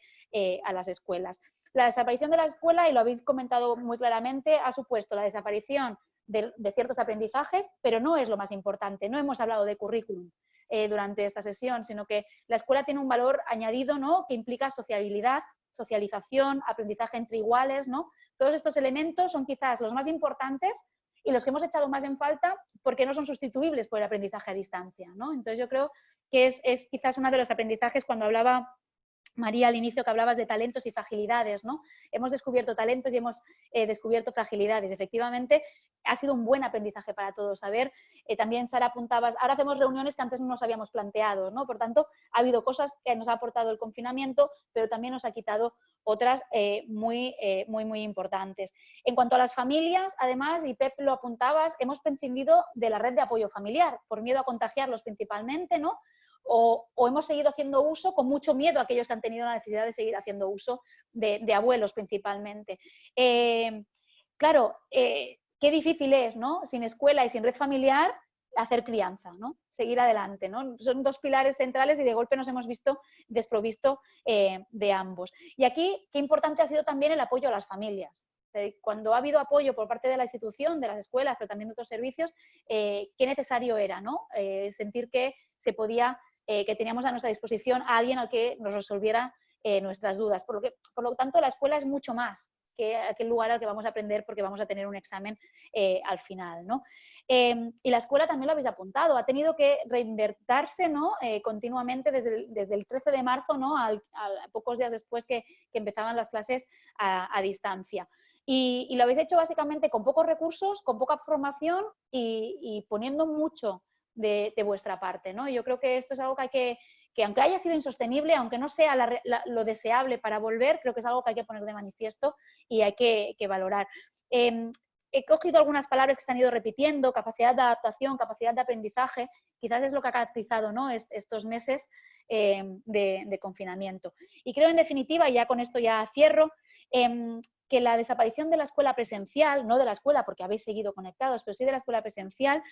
a las escuelas. La desaparición de la escuela, y lo habéis comentado muy claramente, ha supuesto la desaparición de, ciertos aprendizajes, pero no es lo más importante. No hemos hablado de currículum durante esta sesión, sino que la escuela tiene un valor añadido ¿no? que implica sociabilidad, socialización, aprendizaje entre iguales. ¿no? Todos estos elementos son quizás los más importantes y los que hemos echado más en falta porque no son sustituibles por el aprendizaje a distancia. ¿no? Entonces yo creo que es, es quizás uno de los aprendizajes cuando hablaba María, al inicio que hablabas de talentos y fragilidades, ¿no? Hemos descubierto talentos y hemos eh, descubierto fragilidades. Efectivamente, ha sido un buen aprendizaje para todos. saber. Eh, también, Sara, apuntabas, ahora hacemos reuniones que antes no nos habíamos planteado, ¿no? Por tanto, ha habido cosas que nos ha aportado el confinamiento, pero también nos ha quitado otras eh, muy, muy, muy importantes. En cuanto a las familias, además, y Pep lo apuntabas, hemos prescindido de la red de apoyo familiar, por miedo a contagiarlos principalmente, ¿no? O, hemos seguido haciendo uso con mucho miedo a aquellos que han tenido la necesidad de seguir haciendo uso de, abuelos principalmente. Eh, claro, eh, qué difícil es, ¿no? Sin escuela y sin red familiar, hacer crianza, ¿no? Seguir adelante, ¿no? Son dos pilares centrales y de golpe nos hemos visto desprovisto eh, de ambos. Y aquí, qué importante ha sido también el apoyo a las familias. Cuando ha habido apoyo por parte de la institución, de las escuelas, pero también de otros servicios, qué necesario era, ¿no? Sentir que se podía, que teníamos a nuestra disposición a alguien al que nos resolviera nuestras dudas. Por lo, que, por lo tanto, la escuela es mucho más que aquel lugar al que vamos a aprender porque vamos a tener un examen al final, ¿no? Em, y la escuela también lo habéis apuntado, ha tenido que reinvertirse ¿no? Eh, continuamente desde el, desde el, 13 de marzo, ¿no? a pocos días después que, empezaban las clases a, distancia. Y, lo habéis hecho básicamente con pocos recursos, con poca formación y, poniendo mucho de, vuestra parte. ¿no? Yo creo que esto es algo que hay que, que aunque haya sido insostenible, aunque no sea lo deseable para volver, creo que es algo que hay que poner de manifiesto y hay que, valorar. Em, he cogido algunas palabras que se han ido repitiendo, capacidad de adaptación, capacidad de aprendizaje, quizás es lo que ha caracterizado ¿no? estos meses eh, de, confinamiento. Y creo, en definitiva, y ya con esto ya cierro, em, que la desaparición de la escuela presencial, no de la escuela porque habéis seguido conectados, pero sí de la escuela presencial,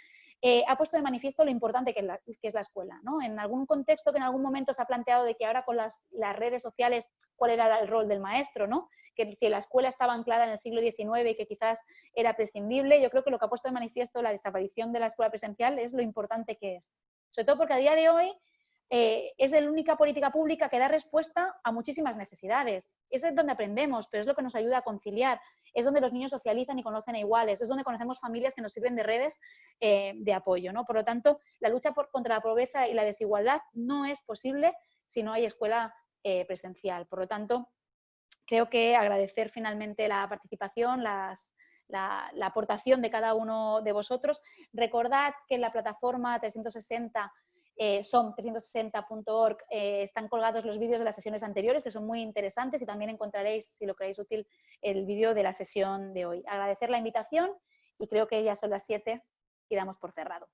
eh, ha puesto de manifiesto lo importante que es la, escuela. ¿no? En algún contexto que en algún momento se ha planteado de que ahora con las, las redes sociales, cuál era el rol del maestro, ¿no? que si la escuela estaba anclada en el siglo XIX y que quizás era prescindible, yo creo que lo que ha puesto de manifiesto la desaparición de la escuela presencial es lo importante que es. Sobre todo porque a día de hoy eh, es la única política pública que da respuesta a muchísimas necesidades. Es donde aprendemos, pero es lo que nos ayuda a conciliar. Es donde los niños socializan y conocen a iguales. Es donde conocemos familias que nos sirven de redes eh, de apoyo. ¿no? Por lo tanto, la lucha contra la pobreza y la desigualdad no es posible si no hay escuela eh, presencial. Por lo tanto, creo que agradecer finalmente la participación, la, aportación de cada uno de vosotros. Recordad que en la plataforma 360 eh, son 360.org eh, están colgados los vídeos de las sesiones anteriores que son muy interesantes y también encontraréis, si lo creéis útil, el vídeo de la sesión de hoy. Agradecer la invitación y creo que ya son las 7 y damos por cerrado.